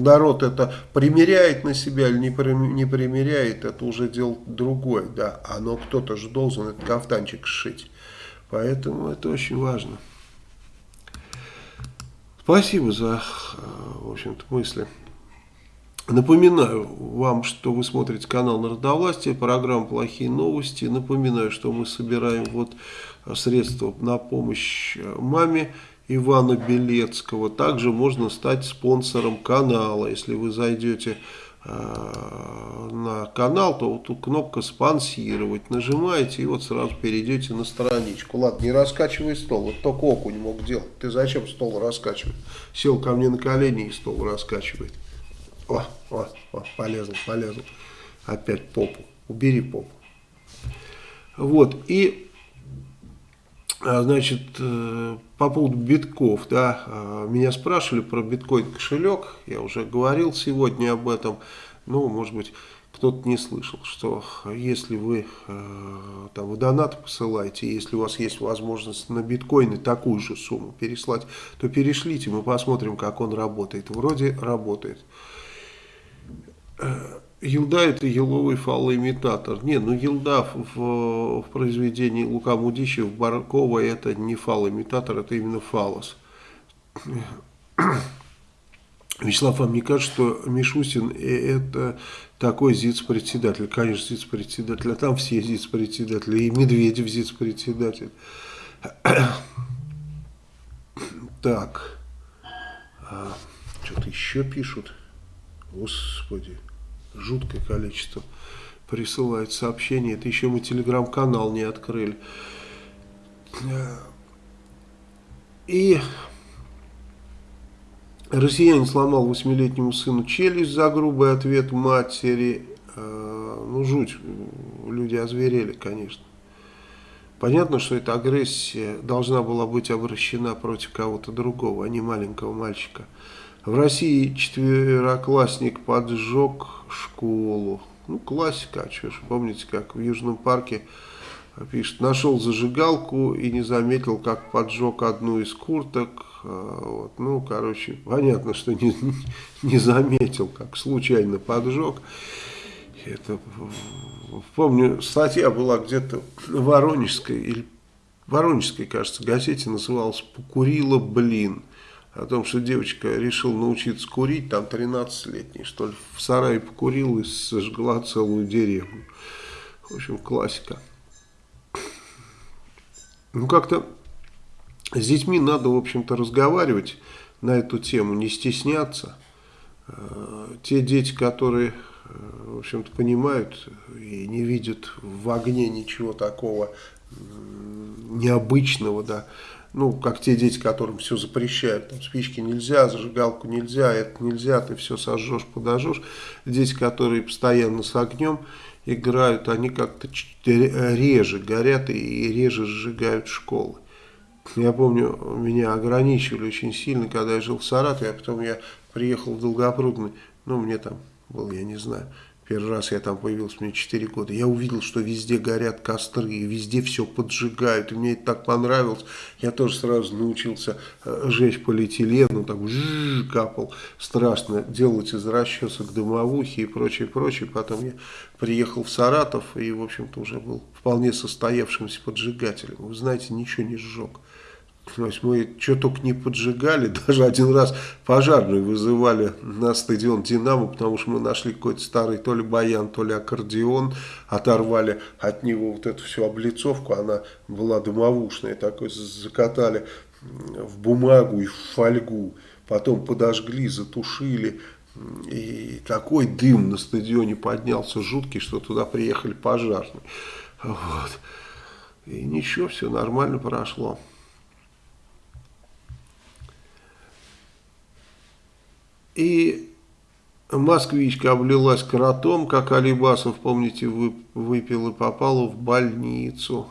народ это примеряет на себя или не, при, не примеряет, это уже дело другое, да, а но кто-то же должен этот кафтанчик сшить. Поэтому это очень важно. Спасибо за, в общем-то, мысли. Напоминаю вам, что вы смотрите канал Народовластия, программа «Плохие новости». Напоминаю, что мы собираем вот средства на помощь маме Ивана Белецкого. Также можно стать спонсором канала. Если вы зайдете э, на канал, то вот кнопка «Спонсировать» нажимаете и вот сразу перейдете на страничку. Ладно, не раскачивай стол, вот только окунь мог делать. Ты зачем стол раскачивать? Сел ко мне на колени и стол раскачивает. О, о, о, полезл, полезл. Опять попу. Убери попу. Вот, и, значит, э, по поводу битков, да, а, меня спрашивали про биткоин кошелек, я уже говорил сегодня об этом, ну, может быть, кто-то не слышал, что если вы э, там в донат посылаете, если у вас есть возможность на биткоины такую же сумму переслать, то перешлите, мы посмотрим, как он работает. Вроде работает. Елда это еловый фалоимитатор. Не, ну елда в, в произведении Лука Мудищева, Баркова это не фалоимитатор, это именно фалос. Вячеслав, вам не кажется, что Мишустин это такой ЗИЦ-председатель? Конечно, ЗИЦ-председатель, а там все ЗИЦ-председатели, и Медведев ЗИЦ-председатель. Так, а, что-то еще пишут. Господи, жуткое количество присылает сообщений. Это еще мы телеграм-канал не открыли. И Россиянин сломал восьмилетнему сыну челюсть за грубый ответ матери. А, ну, жуть. Люди озверели, конечно. Понятно, что эта агрессия должна была быть обращена против кого-то другого, а не маленького мальчика. В России четвероклассник поджег школу. Ну, классика, а что ж, помните, как в Южном парке пишет, нашел зажигалку и не заметил, как поджег одну из курток. А, вот. Ну, короче, понятно, что не, не заметил, как случайно поджег. Это, помню, статья была где-то Воронежской, или Воронежской, кажется, газете, называлась «Покурила, блин» о том, что девочка решила научиться курить, там 13-летний, что ли, в сарае покурила и сожгла целую деревню. В общем, классика. Ну, как-то с детьми надо, в общем-то, разговаривать на эту тему, не стесняться. Э, те дети, которые, э, в общем-то, понимают и не видят в огне ничего такого необычного, да, ну, как те дети, которым все запрещают, там спички нельзя, зажигалку нельзя, это нельзя, ты все сожжешь, подожжешь. Дети, которые постоянно с огнем играют, они как-то реже горят и реже сжигают школы. Я помню, меня ограничивали очень сильно, когда я жил в Саратове, а потом я приехал в Долгопрудный, ну, мне там был, я не знаю, Первый раз я там появился, мне 4 года. Я увидел, что везде горят костры, и везде все поджигают. И мне это так понравилось. Я тоже сразу научился э, жечь полиэтилен, ну так жжж, капал. Страшно делать из расчесок дымовухи и прочее, прочее. Потом я приехал в Саратов и, в общем-то, уже был вполне состоявшимся поджигателем. Вы знаете, ничего не сжег. То есть мы что только не поджигали, даже один раз пожарную вызывали на стадион «Динамо», потому что мы нашли какой-то старый то ли баян, то ли аккордеон, оторвали от него вот эту всю облицовку, она была дымовушная, такой закатали в бумагу и в фольгу, потом подожгли, затушили, и такой дым на стадионе поднялся жуткий, что туда приехали пожарные. Вот. И ничего, все нормально прошло. И москвичка облилась кротом, как Алибасов, помните, выпил и попала в больницу.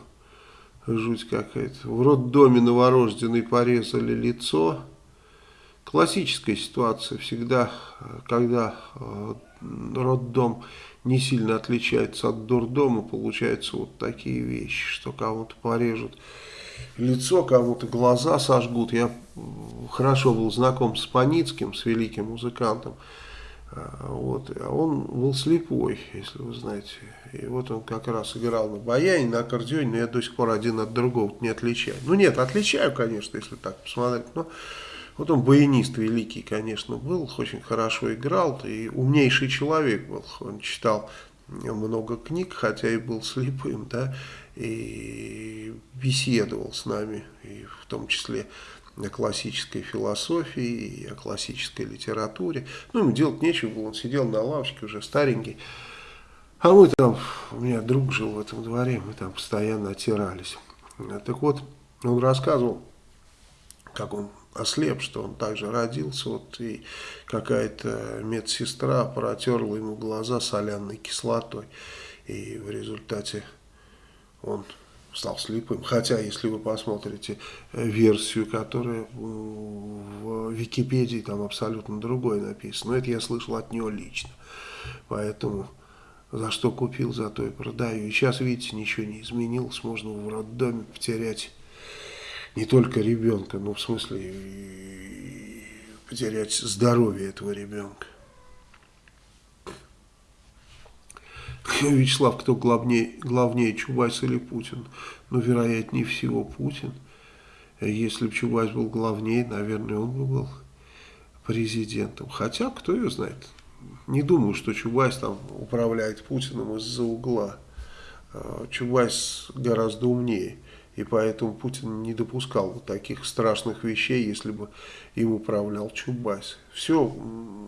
Жуть какая-то. В роддоме новорожденной порезали лицо. Классическая ситуация. Всегда, когда э, роддом не сильно отличается от дурдома, получаются вот такие вещи, что кому-то порежут лицо, кому-то глаза сожгут. Я хорошо был знаком с Паницким, с великим музыкантом. А, вот, а он был слепой, если вы знаете. И вот он как раз играл на баяне, на аккордеоне, но я до сих пор один от другого не отличаю. Ну нет, отличаю, конечно, если так посмотреть, но вот он баянист великий, конечно, был, очень хорошо играл, и умнейший человек был. Он читал много книг, хотя и был слепым, да, и беседовал с нами, и в том числе о классической философии и о классической литературе. Ну, ему делать нечего было, он сидел на лавочке, уже старенький. А мы там, у меня друг жил в этом дворе, мы там постоянно отирались. Так вот, он рассказывал, как он ослеп, что он также родился, вот и какая-то медсестра протерла ему глаза соляной кислотой, и в результате он стал слепым. Хотя, если вы посмотрите э, версию, которая в Википедии, там абсолютно другое написано. Но это я слышал от него лично. Поэтому за что купил, за то и продаю. И сейчас, видите, ничего не изменилось. Можно в роддоме потерять не только ребенка, но в смысле потерять здоровье этого ребенка. Вячеслав, кто главнее, главнее, Чубайс или Путин? Ну, вероятнее всего, Путин. Если бы Чубайс был главнее, наверное, он бы был президентом. Хотя, кто ее знает. Не думаю, что Чубайс там управляет Путиным из-за угла. А, Чубайс гораздо умнее. И поэтому Путин не допускал бы таких страшных вещей, если бы им управлял Чубайс. Все,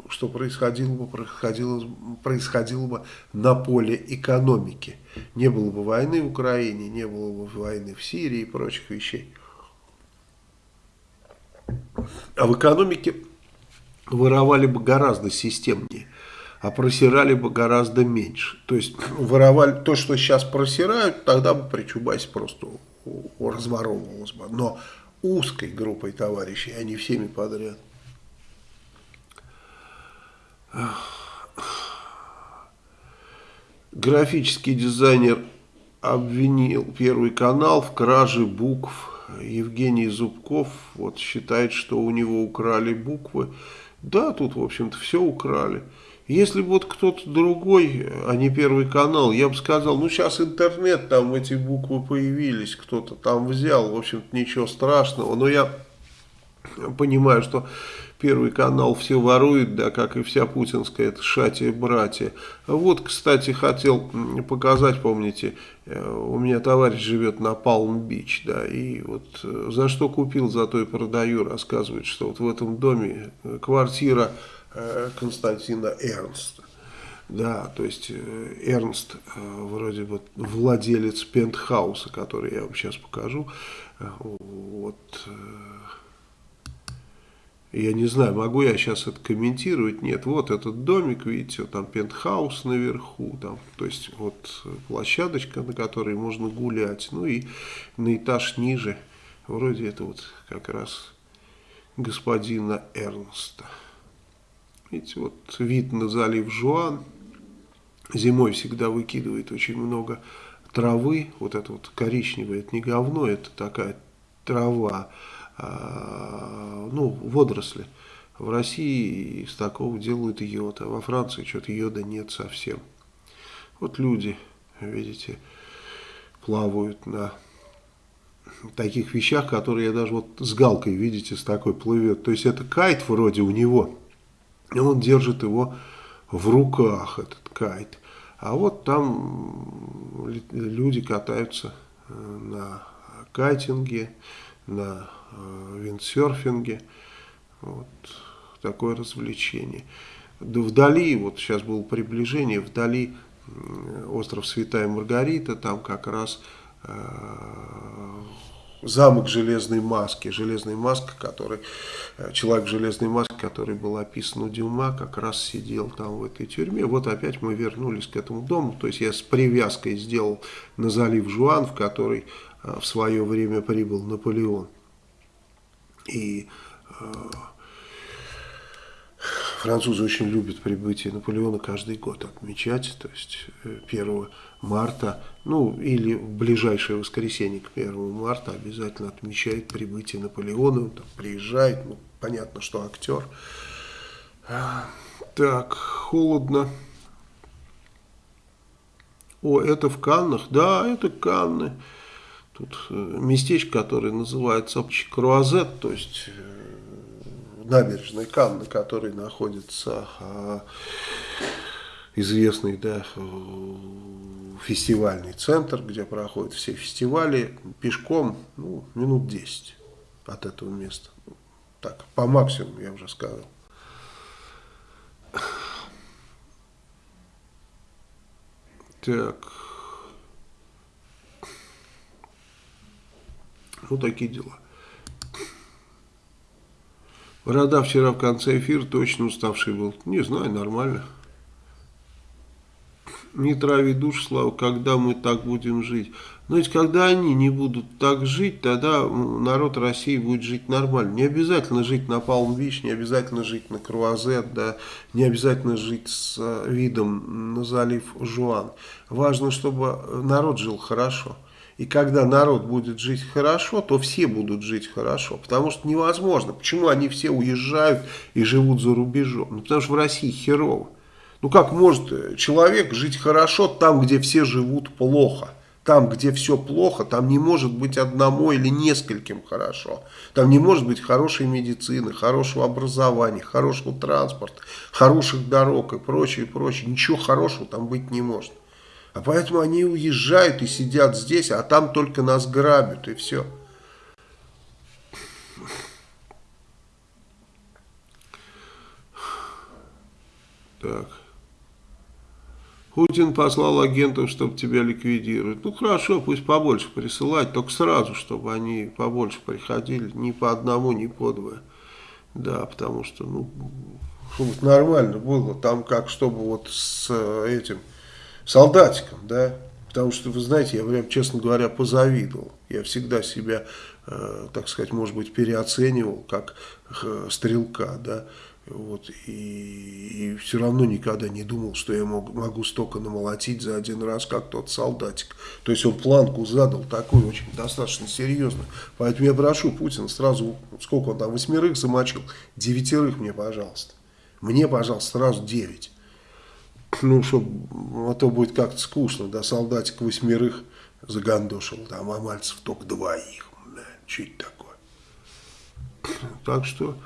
что происходило бы, происходило, происходило бы на поле экономики. Не было бы войны в Украине, не было бы войны в Сирии и прочих вещей. А в экономике воровали бы гораздо системнее, а просирали бы гораздо меньше. То есть воровали то, что сейчас просирают, тогда бы при Чубайсе просто разворовывалось бы. Но узкой группой товарищей, а не всеми подряд. Графический дизайнер обвинил Первый канал в краже букв. Евгений Зубков вот считает, что у него украли буквы. Да, тут, в общем-то, все украли. Если бы вот кто-то другой, а не Первый канал, я бы сказал, ну сейчас интернет, там эти буквы появились, кто-то там взял, в общем-то ничего страшного. Но я понимаю, что Первый канал все ворует, да, как и вся путинская, это шатия-братья. Вот, кстати, хотел показать, помните, э, у меня товарищ живет на Палм-Бич, да, и вот э, за что купил, за то и продаю, рассказывает, что вот в этом доме э, квартира Константина Эрнста. Да, то есть э, Эрнст э, вроде бы владелец пентхауса, который я вам сейчас покажу. Вот. Я не знаю, могу я сейчас это комментировать? Нет, вот этот домик, видите, там пентхаус наверху, там, то есть вот площадочка, на которой можно гулять. Ну и на этаж ниже, вроде это вот как раз господина Эрнста. Видите, вот вид на залив Жуан. Зимой всегда выкидывает очень много травы. Вот это вот коричневое, это не говно, это такая трава, а, ну, водоросли. В России из такого делают йод, а во Франции что-то йода нет совсем. Вот люди, видите, плавают на таких вещах, которые я даже вот с галкой, видите, с такой плывет. То есть это кайт вроде у него, и он держит его в руках, этот кайт. А вот там люди катаются э, на кайтинге, на э, виндсерфинге. Вот такое развлечение. Вдали, вот сейчас было приближение, вдали остров Святая Маргарита, там как раз э, замок железной маски. Железная маска, который, э, человек в железной маске, который был описан у Дюма, как раз сидел там в этой тюрьме. Вот опять мы вернулись к этому дому. То есть я с привязкой сделал на залив Жуан, в который э, в свое время прибыл Наполеон. И э, Французы очень любят прибытие Наполеона каждый год отмечать, то есть 1 э, марта, ну или в ближайшее воскресенье к 1 марта обязательно отмечают прибытие Наполеона, он там приезжает, ну понятно, что актер. Так, холодно. О, это в Каннах? Да, это Канны. Тут э, местечко, которое называется Круазет, то есть набережной Канны, который находится а, известный да, фестивальный центр, где проходят все фестивали, пешком ну, минут 10 от этого места. Так, по максимуму я уже сказал. Так. Ну, такие дела. Борода вчера в конце эфира точно уставший был. Не знаю, нормально. Не трави душ, Слава, когда мы так будем жить. Ведь когда они не будут так жить, тогда народ России будет жить нормально. Не обязательно жить на Палм-Бич, не обязательно жить на Круазет, да, не обязательно жить с э, видом на залив Жуан. Важно, чтобы народ жил хорошо. И когда народ будет жить хорошо, то все будут жить хорошо. Потому что невозможно. Почему они все уезжают и живут за рубежом? Ну, потому что в России херово. Ну, как может человек жить хорошо там, где все живут плохо? Там, где все плохо, там не может быть одному или нескольким хорошо. Там не может быть хорошей медицины, хорошего образования, хорошего транспорта, хороших дорог и прочее, прочее. Ничего хорошего там быть не может. А поэтому они уезжают и сидят здесь, а там только нас грабят и все. Так. Путин послал агентов, чтобы тебя ликвидировать. Ну хорошо, пусть побольше присылать, только сразу, чтобы они побольше приходили, ни по одному, ни по двое. Да, потому что, ну, чтобы нормально было, там как, чтобы вот с э, этим солдатиком, да, потому что, вы знаете, я прям, честно говоря, позавидовал. Я всегда себя, э, так сказать, может быть, переоценивал как э, стрелка, да, вот, и, и все равно никогда не думал, что я мог, могу столько намолотить за один раз, как тот солдатик. То есть он планку задал такую очень достаточно серьезную. Поэтому я прошу Путина сразу, сколько он там, восьмерых замочил, девятерых мне, пожалуйста. Мне, пожалуйста, сразу девять. Ну, чтобы, а то будет как-то скучно, да, солдатик восьмерых загандошил, там, а Мальцев только двоих. Да, это такое? Так что...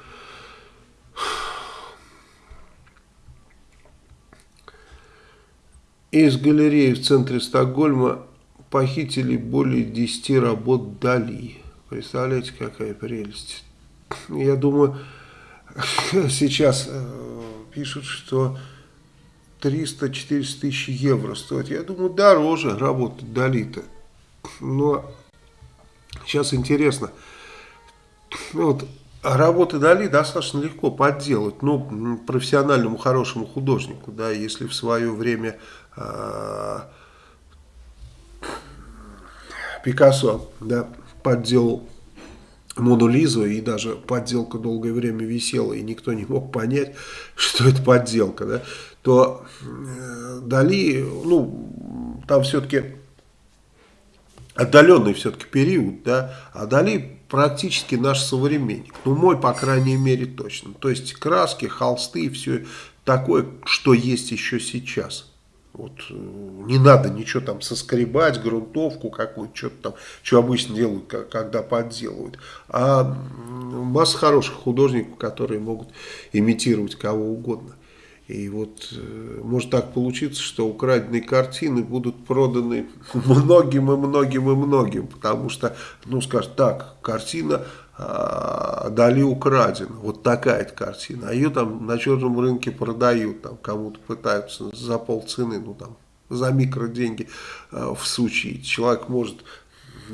Из галереи в центре Стокгольма похитили более 10 работ Дали. Представляете, какая прелесть. Я думаю, сейчас э, пишут, что 300-400 тысяч евро стоит. Я думаю, дороже работать Дали-то. Но сейчас интересно. Вот а работы Дали достаточно легко подделать, ну, профессиональному хорошему художнику, да, если в свое время э, Пикассо, да, подделал Мону Лизу, и даже подделка долгое время висела, и никто не мог понять, что это подделка, да, то э, Дали, ну, там все-таки отдаленный все-таки период, да, а Дали практически наш современник. Ну, мой, по крайней мере, точно. То есть краски, холсты, все такое, что есть еще сейчас. Вот, э, не надо ничего там соскребать, грунтовку какую-то, что-то там, что обычно делают, когда подделывают. А масса хороших художников, которые могут имитировать кого угодно. И вот э, может так получиться, что украденные картины будут проданы многим и многим и многим, потому что, ну скажут, так, картина а, Дали украдена, вот такая-то картина, а ее там на черном рынке продают, там кому-то пытаются за полцены, ну там за микроденьги а, всучить. Человек может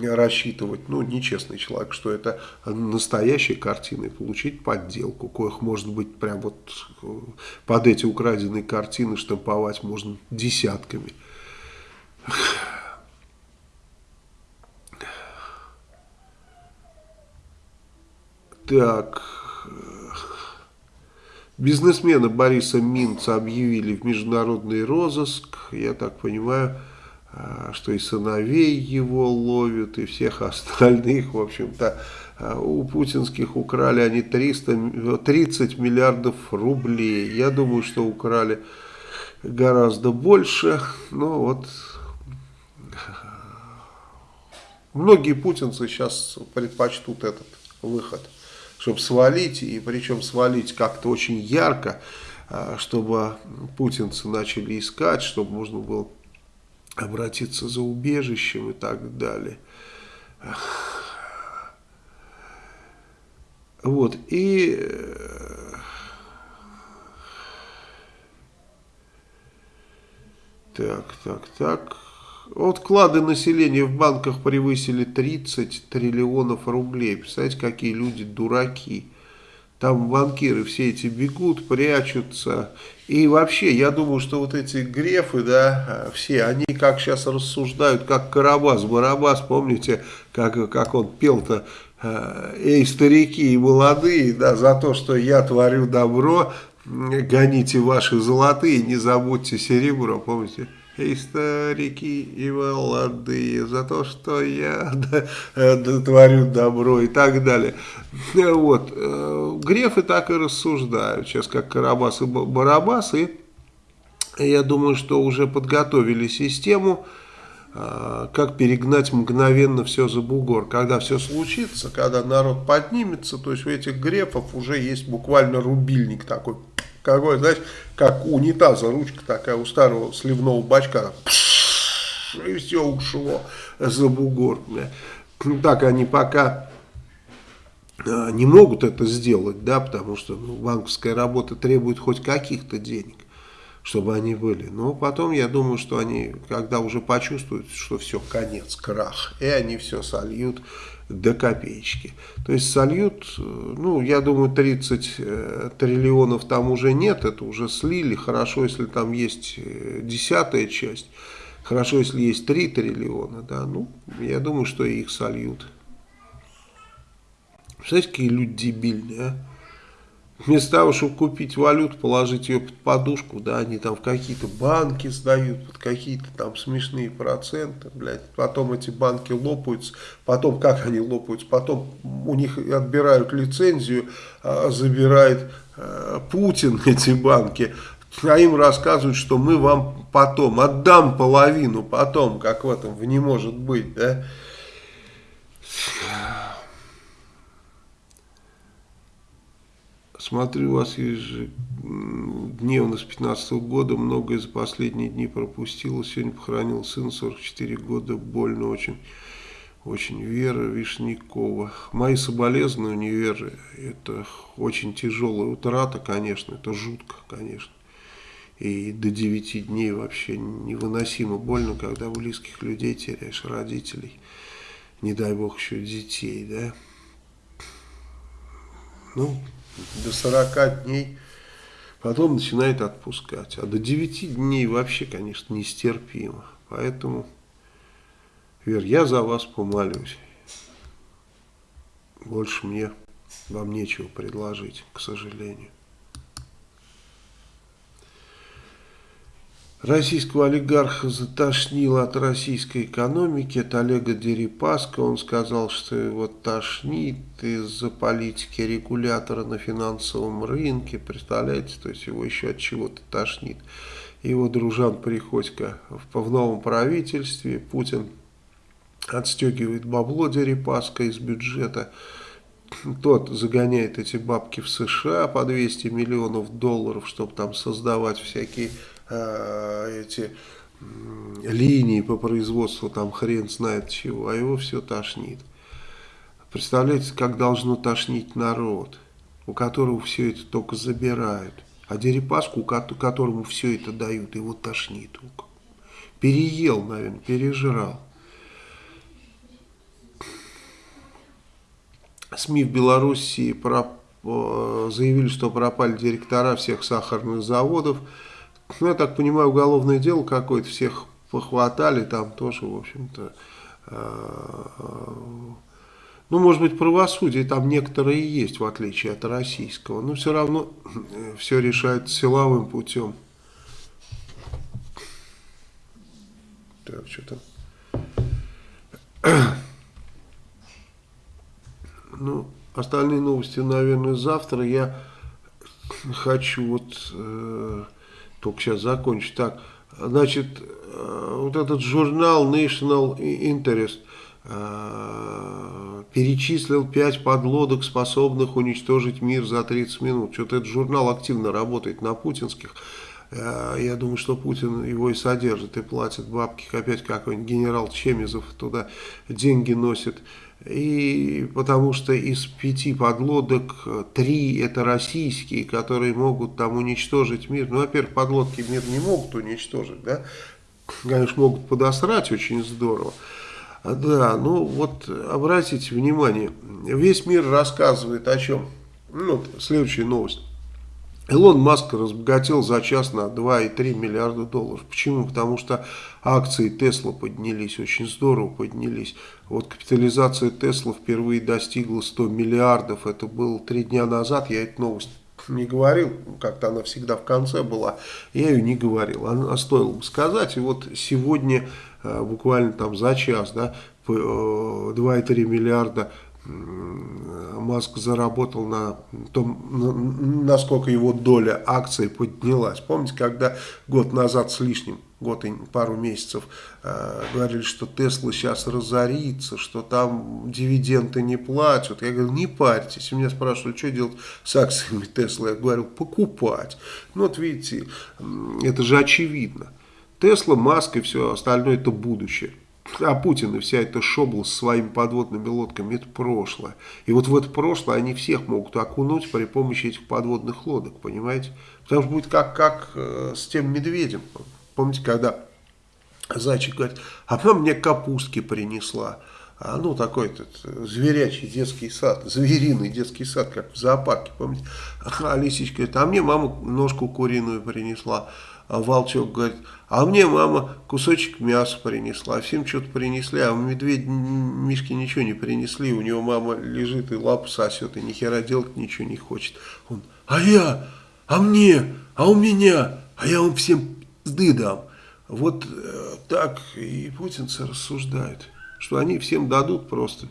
рассчитывать, ну, нечестный человек, что это настоящие картины, получить подделку, коих может быть прям вот э, под эти украденные картины штамповать можно десятками. Так, бизнесмена Бориса Минца объявили в международный розыск, я так понимаю, что и сыновей его ловят, и всех остальных, в общем-то, а, у путинских украли они 300, 30 миллиардов рублей. Я думаю, что украли гораздо больше, но вот многие путинцы сейчас предпочтут этот выход, чтобы свалить, и причем свалить как-то очень ярко, чтобы путинцы начали искать, чтобы можно было обратиться за убежищем и так далее. Вот, и так, так, так. Вот вклады населения в банках превысили 30 триллионов рублей. Представляете, какие люди дураки. Там банкиры все эти бегут, прячутся. И вообще, я думаю, что вот эти грефы, да, все, они как сейчас рассуждают, как Карабас-Барабас, помните, как, как он пел-то, э, эй, старики и молодые, да, за то, что я творю добро, гоните ваши золотые, не забудьте серебро, помните? И старики, и молодые, за то, что я творю добро и так далее. Вот. Э, Грефы так и рассуждают, сейчас как Карабас и Барабас, и я думаю, что уже подготовили систему, как перегнать мгновенно все за бугор. Когда все случится, когда народ поднимется, то есть у этих грефов уже есть буквально рубильник такой, какой, знаешь, как у унитаза ручка такая у старого сливного бачка, и все ушло за бугор. Так они пока а, не могут это сделать, да, потому что ну, банковская работа требует хоть каких-то денег чтобы они были. Но потом я думаю, что они, когда уже почувствуют, что все, конец, крах, и они все сольют до копеечки. То есть сольют, ну, я думаю, 30 э, триллионов там уже нет, это уже слили. Хорошо, если там есть э, десятая часть, хорошо, если есть 3 триллиона, да, ну, я думаю, что их сольют. Представляете, какие люди дебильные, а? Вместо того, чтобы купить валюту, положить ее под подушку, да, они там в какие-то банки сдают, под какие-то там смешные проценты, блядь. Потом эти банки лопаются, потом как они лопаются, потом у них отбирают лицензию, а, забирает а, Путин эти банки, а им рассказывают, что мы вам потом, отдам половину потом, как в этом, не может быть, да. Смотрю вас ежедневно с 15 -го года, многое за последние дни пропустила. Сегодня похоронил сына, 44 года, больно очень. Очень Вера Вишнякова. Мои соболезнования, Вера, это очень тяжелая утрата, конечно, это жутко, конечно. И до 9 дней вообще невыносимо больно, когда близких людей теряешь, родителей. Не дай бог еще детей, да. Ну, до 40 дней, потом начинает отпускать. А до 9 дней вообще, конечно, нестерпимо. Поэтому, Вер, я за вас помолюсь. Больше мне вам нечего предложить, к сожалению. Российского олигарха затошнило от российской экономики, от Олега Дерипаска. Он сказал, что его тошнит из-за политики регулятора на финансовом рынке. Представляете, то есть его еще от чего-то тошнит. Его дружан Приходько в, в новом правительстве. Путин отстегивает бабло Дерипаска из бюджета. Тот загоняет эти бабки в США по 200 миллионов долларов, чтобы там создавать всякие э, эти линии по производству, там хрен знает чего, а его все тошнит. Представляете, как должно тошнить народ, у которого все это только забирают. А Дерипаску, которому все это дают, его тошнит. Переел, наверное, пережрал. СМИ в Белоруссии про, э, заявили, что пропали директора всех сахарных заводов. Ну, я так понимаю, уголовное дело какое-то, всех похватали, там тоже, в общем-то, э, ну, может быть, правосудие там некоторые есть, в отличие от российского, но все равно э, все решается силовым путем. Так, что там? Ну, остальные новости, наверное, завтра. Я хочу вот... Э, только сейчас закончу. Так, значит, э, вот этот журнал National Interest э, перечислил 5 подлодок, способных уничтожить мир за 30 минут. Что-то этот журнал активно работает на путинских. Э, я думаю, что Путин его и содержит, и платит бабки. Опять какой-нибудь генерал Чемизов туда деньги носит. И потому что из пяти подлодок три это российские, которые могут там уничтожить мир. Ну, во-первых, подлодки мир не могут уничтожить, да. Конечно, могут подосрать очень здорово. Да, ну вот обратите внимание, весь мир рассказывает о чем. Ну, следующая новость. Илон Маск разбогател за час на 2,3 миллиарда долларов. Почему? Потому что акции Тесла поднялись, очень здорово поднялись. Вот капитализация Тесла впервые достигла 100 миллиардов. Это было три дня назад, я эту новость не говорил, как-то она всегда в конце была, я ее не говорил, она стоило бы сказать. И вот сегодня, э, буквально там за час, да, 2,3 э, миллиарда Маск заработал на том, насколько его доля акций поднялась. Помните, когда год назад с лишним, год и пару месяцев, э, говорили, что Тесла сейчас разорится, что там дивиденды не платят. Я говорю, не парьтесь. И меня спрашивали, что делать с акциями Тесла. Я говорю, покупать. Ну вот видите, это же очевидно. Тесла, Маск и все остальное это будущее. А Путин и вся эта шобла с своими подводными лодками – это прошлое. И вот в это прошлое они всех могут окунуть при помощи этих подводных лодок, понимаете? Потому что будет как, как э, с тем медведем. Помните, когда зайчик говорит, а потом мне капустки принесла. А, ну, такой этот зверячий детский сад, звериный детский сад, как в зоопарке, помните? А лисичка говорит, а мне мама ножку куриную принесла. А волчок говорит, а мне мама кусочек мяса принесла, всем что-то принесли, а медведь Мишки ничего не принесли, у него мама лежит и лапу сосет, и ни хера делать ничего не хочет. Он, а я, а мне, а у меня, а я вам всем пизды дам. Вот э, так и путинцы рассуждают, что они всем дадут просто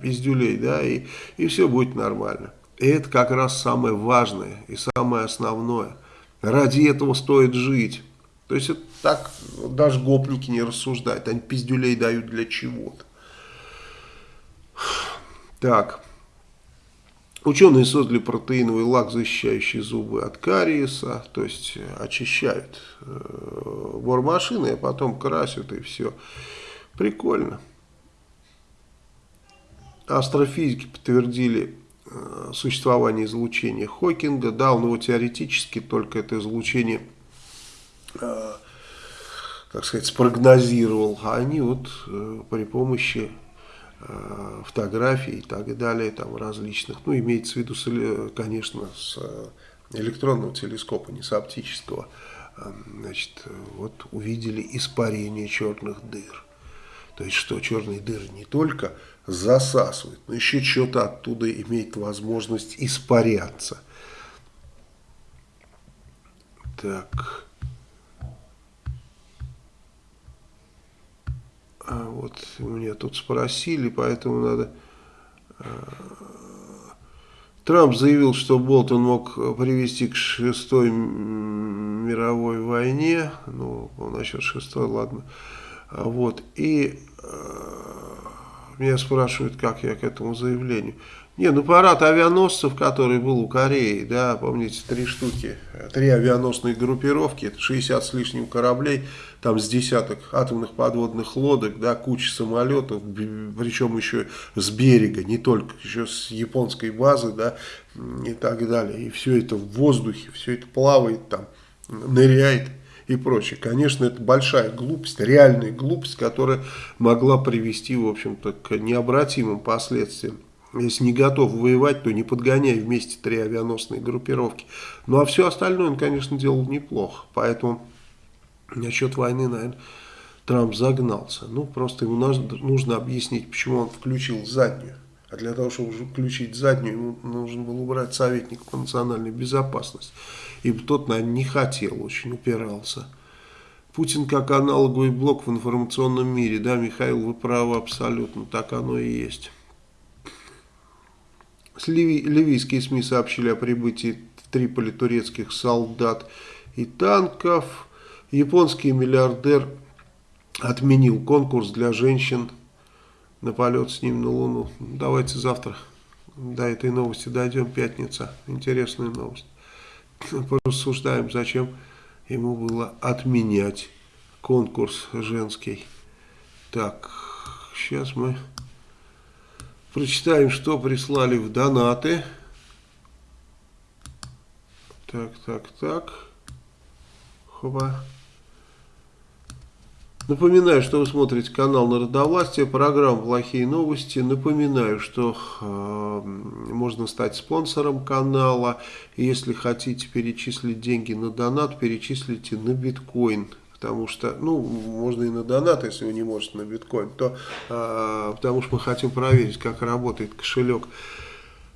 пиздюлей, да, и, и все будет нормально. И это как раз самое важное и самое основное – Ради этого стоит жить. То есть это так даже гопники не рассуждают. Они пиздюлей дают для чего-то. Так. Ученые создали протеиновый лак, защищающий зубы от кариеса. То есть очищают э, бормашины, а потом красят и все. Прикольно. Астрофизики подтвердили Э, существование излучения Хокинга. Да, он его теоретически только это излучение, э, так сказать, спрогнозировал. А они вот э, при помощи фотографий и так далее, там различных, ну, имеется в виду, конечно, с электронного телескопа, не с оптического, значит, вот увидели испарение черных дыр. То есть, что черные дыры не только засасывает, но еще что-то оттуда имеет возможность испаряться. Так. А вот меня тут спросили, поэтому надо... А, Трамп заявил, что Болтон мог привести к шестой мировой войне. Ну, насчет шестой, ладно. А вот. И а, меня спрашивают, как я к этому заявлению. Не, ну парад авианосцев, который был у Кореи, да, помните, три штуки, три авианосные группировки, это 60 с лишним кораблей, там с десяток атомных подводных лодок, да, куча самолетов, причем еще с берега, не только, еще с японской базы, да, и так далее. И все это в воздухе, все это плавает там, ныряет и прочее. Конечно, это большая глупость, реальная глупость, которая могла привести, в общем-то, к необратимым последствиям. Если не готов воевать, то не подгоняй вместе три авианосные группировки. Ну, а все остальное он, конечно, делал неплохо. Поэтому насчет войны, наверное, Трамп загнался. Ну, просто ему нужно объяснить, почему он включил заднюю. А для того, чтобы включить заднюю, ему нужно было убрать советника по национальной безопасности. И тот, наверное, не хотел, очень упирался. Путин как аналоговый блок в информационном мире. Да, Михаил, вы правы абсолютно, так оно и есть. Ливий, ливийские СМИ сообщили о прибытии в Триполи турецких солдат и танков. Японский миллиардер отменил конкурс для женщин на полет с ним на Луну. Давайте завтра до этой новости дойдем, пятница. Интересная новость. Порассуждаем, зачем ему было отменять конкурс женский. Так, сейчас мы прочитаем, что прислали в донаты. Так, так, так. Хоба. Напоминаю, что вы смотрите канал Народовластия, программа «Плохие новости». Напоминаю, что э, можно стать спонсором канала. Если хотите перечислить деньги на донат, перечислите на биткоин. Потому что, ну, можно и на донат, если вы не можете на биткоин. То, э, потому что мы хотим проверить, как работает кошелек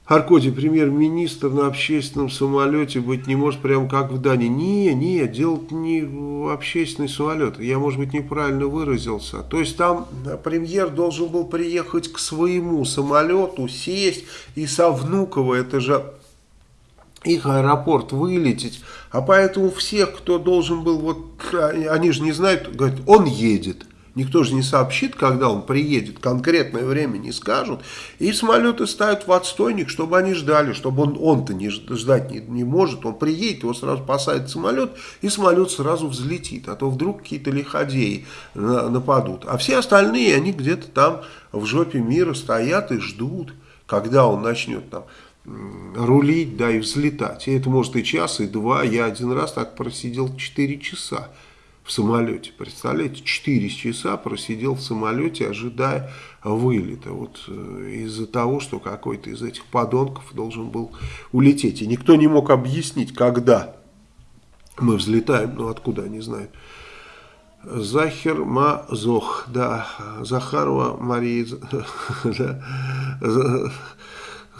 Аркодий, премьер-министр на общественном самолете быть не может, прям как в Дании. Не, не, дело не в общественный самолет. Я, может быть, неправильно выразился. То есть там премьер должен был приехать к своему самолету, сесть и со Внуково, это же их аэропорт вылететь. А поэтому всех, кто должен был, вот они же не знают, говорят, он едет. Никто же не сообщит, когда он приедет, конкретное время не скажут. И самолеты ставят в отстойник, чтобы они ждали, чтобы он, он-то не ждать не, не может. Он приедет, его сразу посадит самолет, и самолет сразу взлетит. А то вдруг какие-то лиходеи нападут. А все остальные, они где-то там в жопе мира стоят и ждут, когда он начнет там рулить, да, и взлетать. И это может и час, и два. Я один раз так просидел 4 часа в самолете. Представляете, 4 часа просидел в самолете, ожидая вылета. Вот э, из-за того, что какой-то из этих подонков должен был улететь. И никто не мог объяснить, когда мы взлетаем, ну откуда, не знаю. Захер Мазох, да, Захарова Мария, да,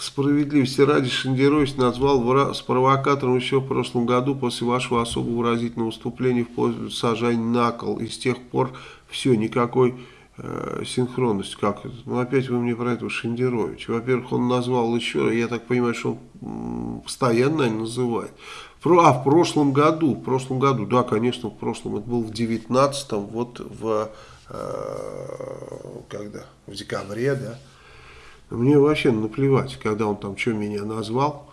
Справедливости ради Шендерович назвал с провокатором еще в прошлом году после вашего особо выразительного выступления в пользу сажань на кол. И с тех пор все, никакой э, синхронности. Как? Ну, опять вы мне про этого Шендеровича. Во-первых, он назвал еще, я так понимаю, что он постоянно называет. А, в прошлом году, в прошлом году, да, конечно, в прошлом, это был в 19-м, вот в, э, когда, в декабре, да, мне вообще наплевать, когда он там что меня назвал.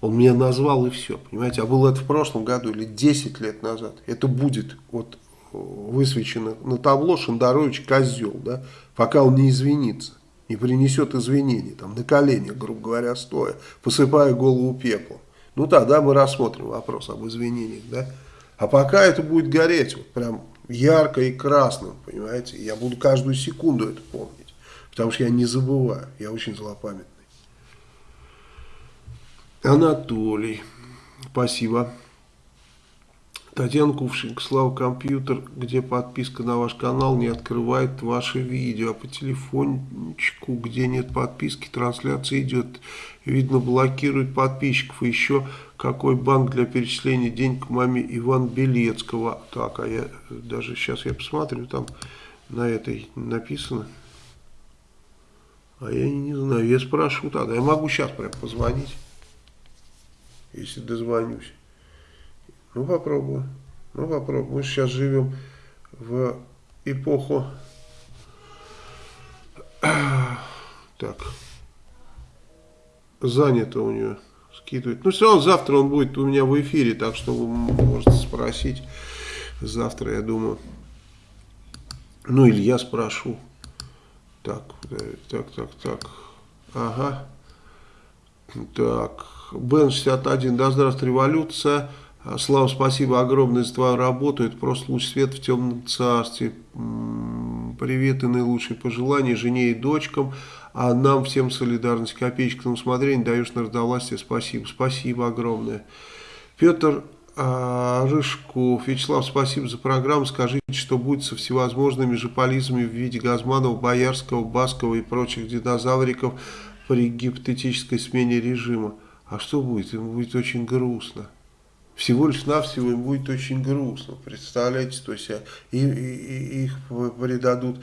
Он меня назвал и все, понимаете. А было это в прошлом году или 10 лет назад. Это будет вот высвечено на табло Шандарович козел, да, пока он не извинится, не принесет извинений, там, на коленях, грубо говоря, стоя, посыпая голову пеплом. Ну тогда мы рассмотрим вопрос об извинениях, да. А пока это будет гореть, вот прям ярко и красным, понимаете. Я буду каждую секунду это помнить. Потому что я не забываю, я очень злопамятный. Анатолий, спасибо. Татьяна Кувшинка, Слава Компьютер, где подписка на ваш канал не открывает ваши видео, а по телефончику, где нет подписки, трансляция идет. Видно, блокирует подписчиков. Еще какой банк для перечисления денег маме Иван Белецкого. Так, а я даже сейчас я посмотрю, там на этой написано. А я не знаю, я спрошу тогда. Я могу сейчас прям позвонить, если дозвонюсь. Ну, попробую. Ну, попробую. Мы сейчас живем в эпоху... Так. Занято у нее скидывать. Ну, все равно завтра он будет у меня в эфире, так что вы можете спросить. Завтра, я думаю. Ну, или я спрошу. Так, так, так, так. Ага. Так. Бен 61. Да здравствует революция. Слава, спасибо огромное за твою работу. Это просто луч света в темном царстве. Привет и наилучшие пожелания жене и дочкам. А нам всем солидарность. Копеечка на усмотрение даешь народовластие. Спасибо. Спасибо огромное. Петр а, Рыжку. Вячеслав, спасибо за программу. Скажите, что будет со всевозможными жополизмами в виде Газманова, Боярского, Баскова и прочих динозавриков при гипотетической смене режима. А что будет? Ему будет очень грустно. Всего лишь навсего им будет очень грустно. Представляете, то есть и, и, и их предадут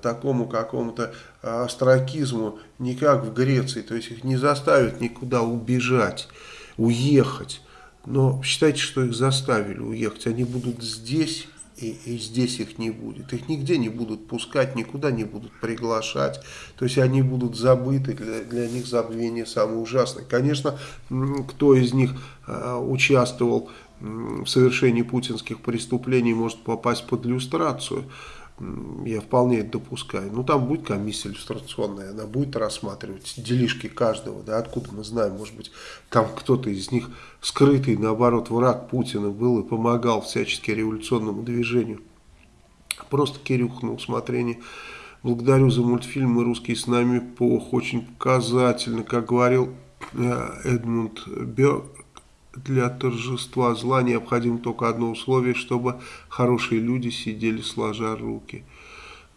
такому какому-то астракизму, не как в Греции. То есть их не заставят никуда убежать, уехать но считайте, что их заставили уехать. Они будут здесь, и, и здесь их не будет. Их нигде не будут пускать, никуда не будут приглашать. То есть они будут забыты, для, для них забвение самое ужасное. Конечно, кто из них э, участвовал в совершении путинских преступлений, может попасть под иллюстрацию я вполне это допускаю. Ну, там будет комиссия иллюстрационная, она будет рассматривать делишки каждого, да, откуда мы знаем, может быть, там кто-то из них скрытый, наоборот, враг Путина был и помогал всячески революционному движению. Просто Кирюха на усмотрение. Благодарю за мультфильм «Русский с нами пох». Очень показательно, как говорил э, Эдмунд Бёрк для торжества зла необходимо только одно условие, чтобы хорошие люди сидели сложа руки.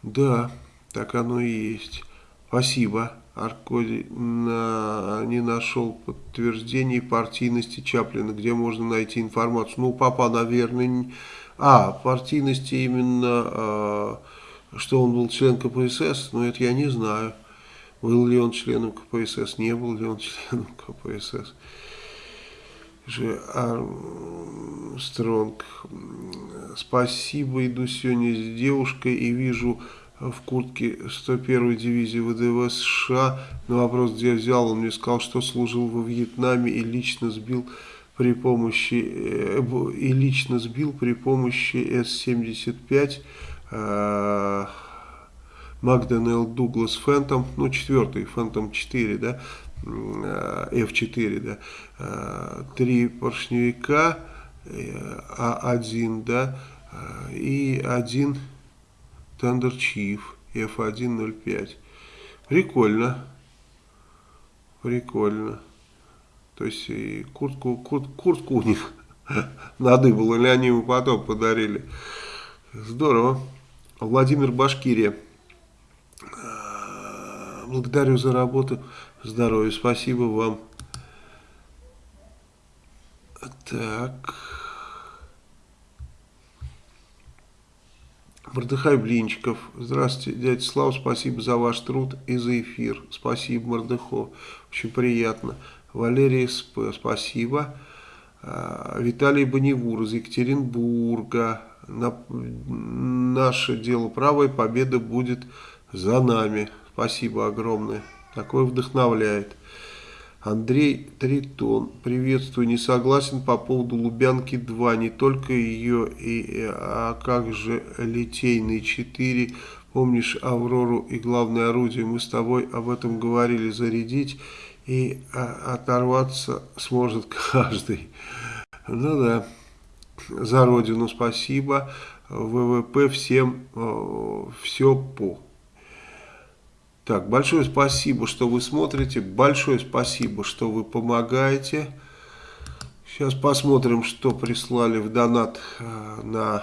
Да, так оно и есть. Спасибо. Аркадий на, не нашел подтверждений партийности Чаплина, где можно найти информацию. Ну, папа, наверное, не... а, партийности именно, э, что он был член КПСС, но это я не знаю. Был ли он членом КПСС, не был ли он членом КПСС. Же Армстронг. Спасибо, иду сегодня с девушкой и вижу в куртке 101-й дивизии ВДВ США. На вопрос, где взял, он мне сказал, что служил во Вьетнаме и лично сбил при помощи э, и лично сбил при помощи С-75 э, Магденелл Дуглас Фэнтом, ну четвертый, Фэнтом 4, да, F4, э, да, три поршневика, А1, да, и один Thunder Chief F105. Прикольно. Прикольно. То есть и куртку, курт, куртку у них надыбал, или они ему потом подарили. Здорово. Владимир Башкирия. Благодарю за работу. Здоровья. Спасибо вам. Так. Мордыхай Блинчиков. Здравствуйте, дядя Слава, спасибо за ваш труд и за эфир. Спасибо, Мордыхо. Очень приятно. Валерий СП, спасибо. А, Виталий Боневур из Екатеринбурга. На, наше дело правой победа будет за нами. Спасибо огромное. Такое вдохновляет. Андрей Тритон, приветствую, не согласен по поводу Лубянки-2, не только ее, и, а как же Литейный 4, помнишь Аврору и главное орудие, мы с тобой об этом говорили, зарядить и а, оторваться сможет каждый. Ну да, за родину спасибо, ВВП всем э, все по. Так, большое спасибо, что вы смотрите, большое спасибо, что вы помогаете. Сейчас посмотрим, что прислали в донат э, на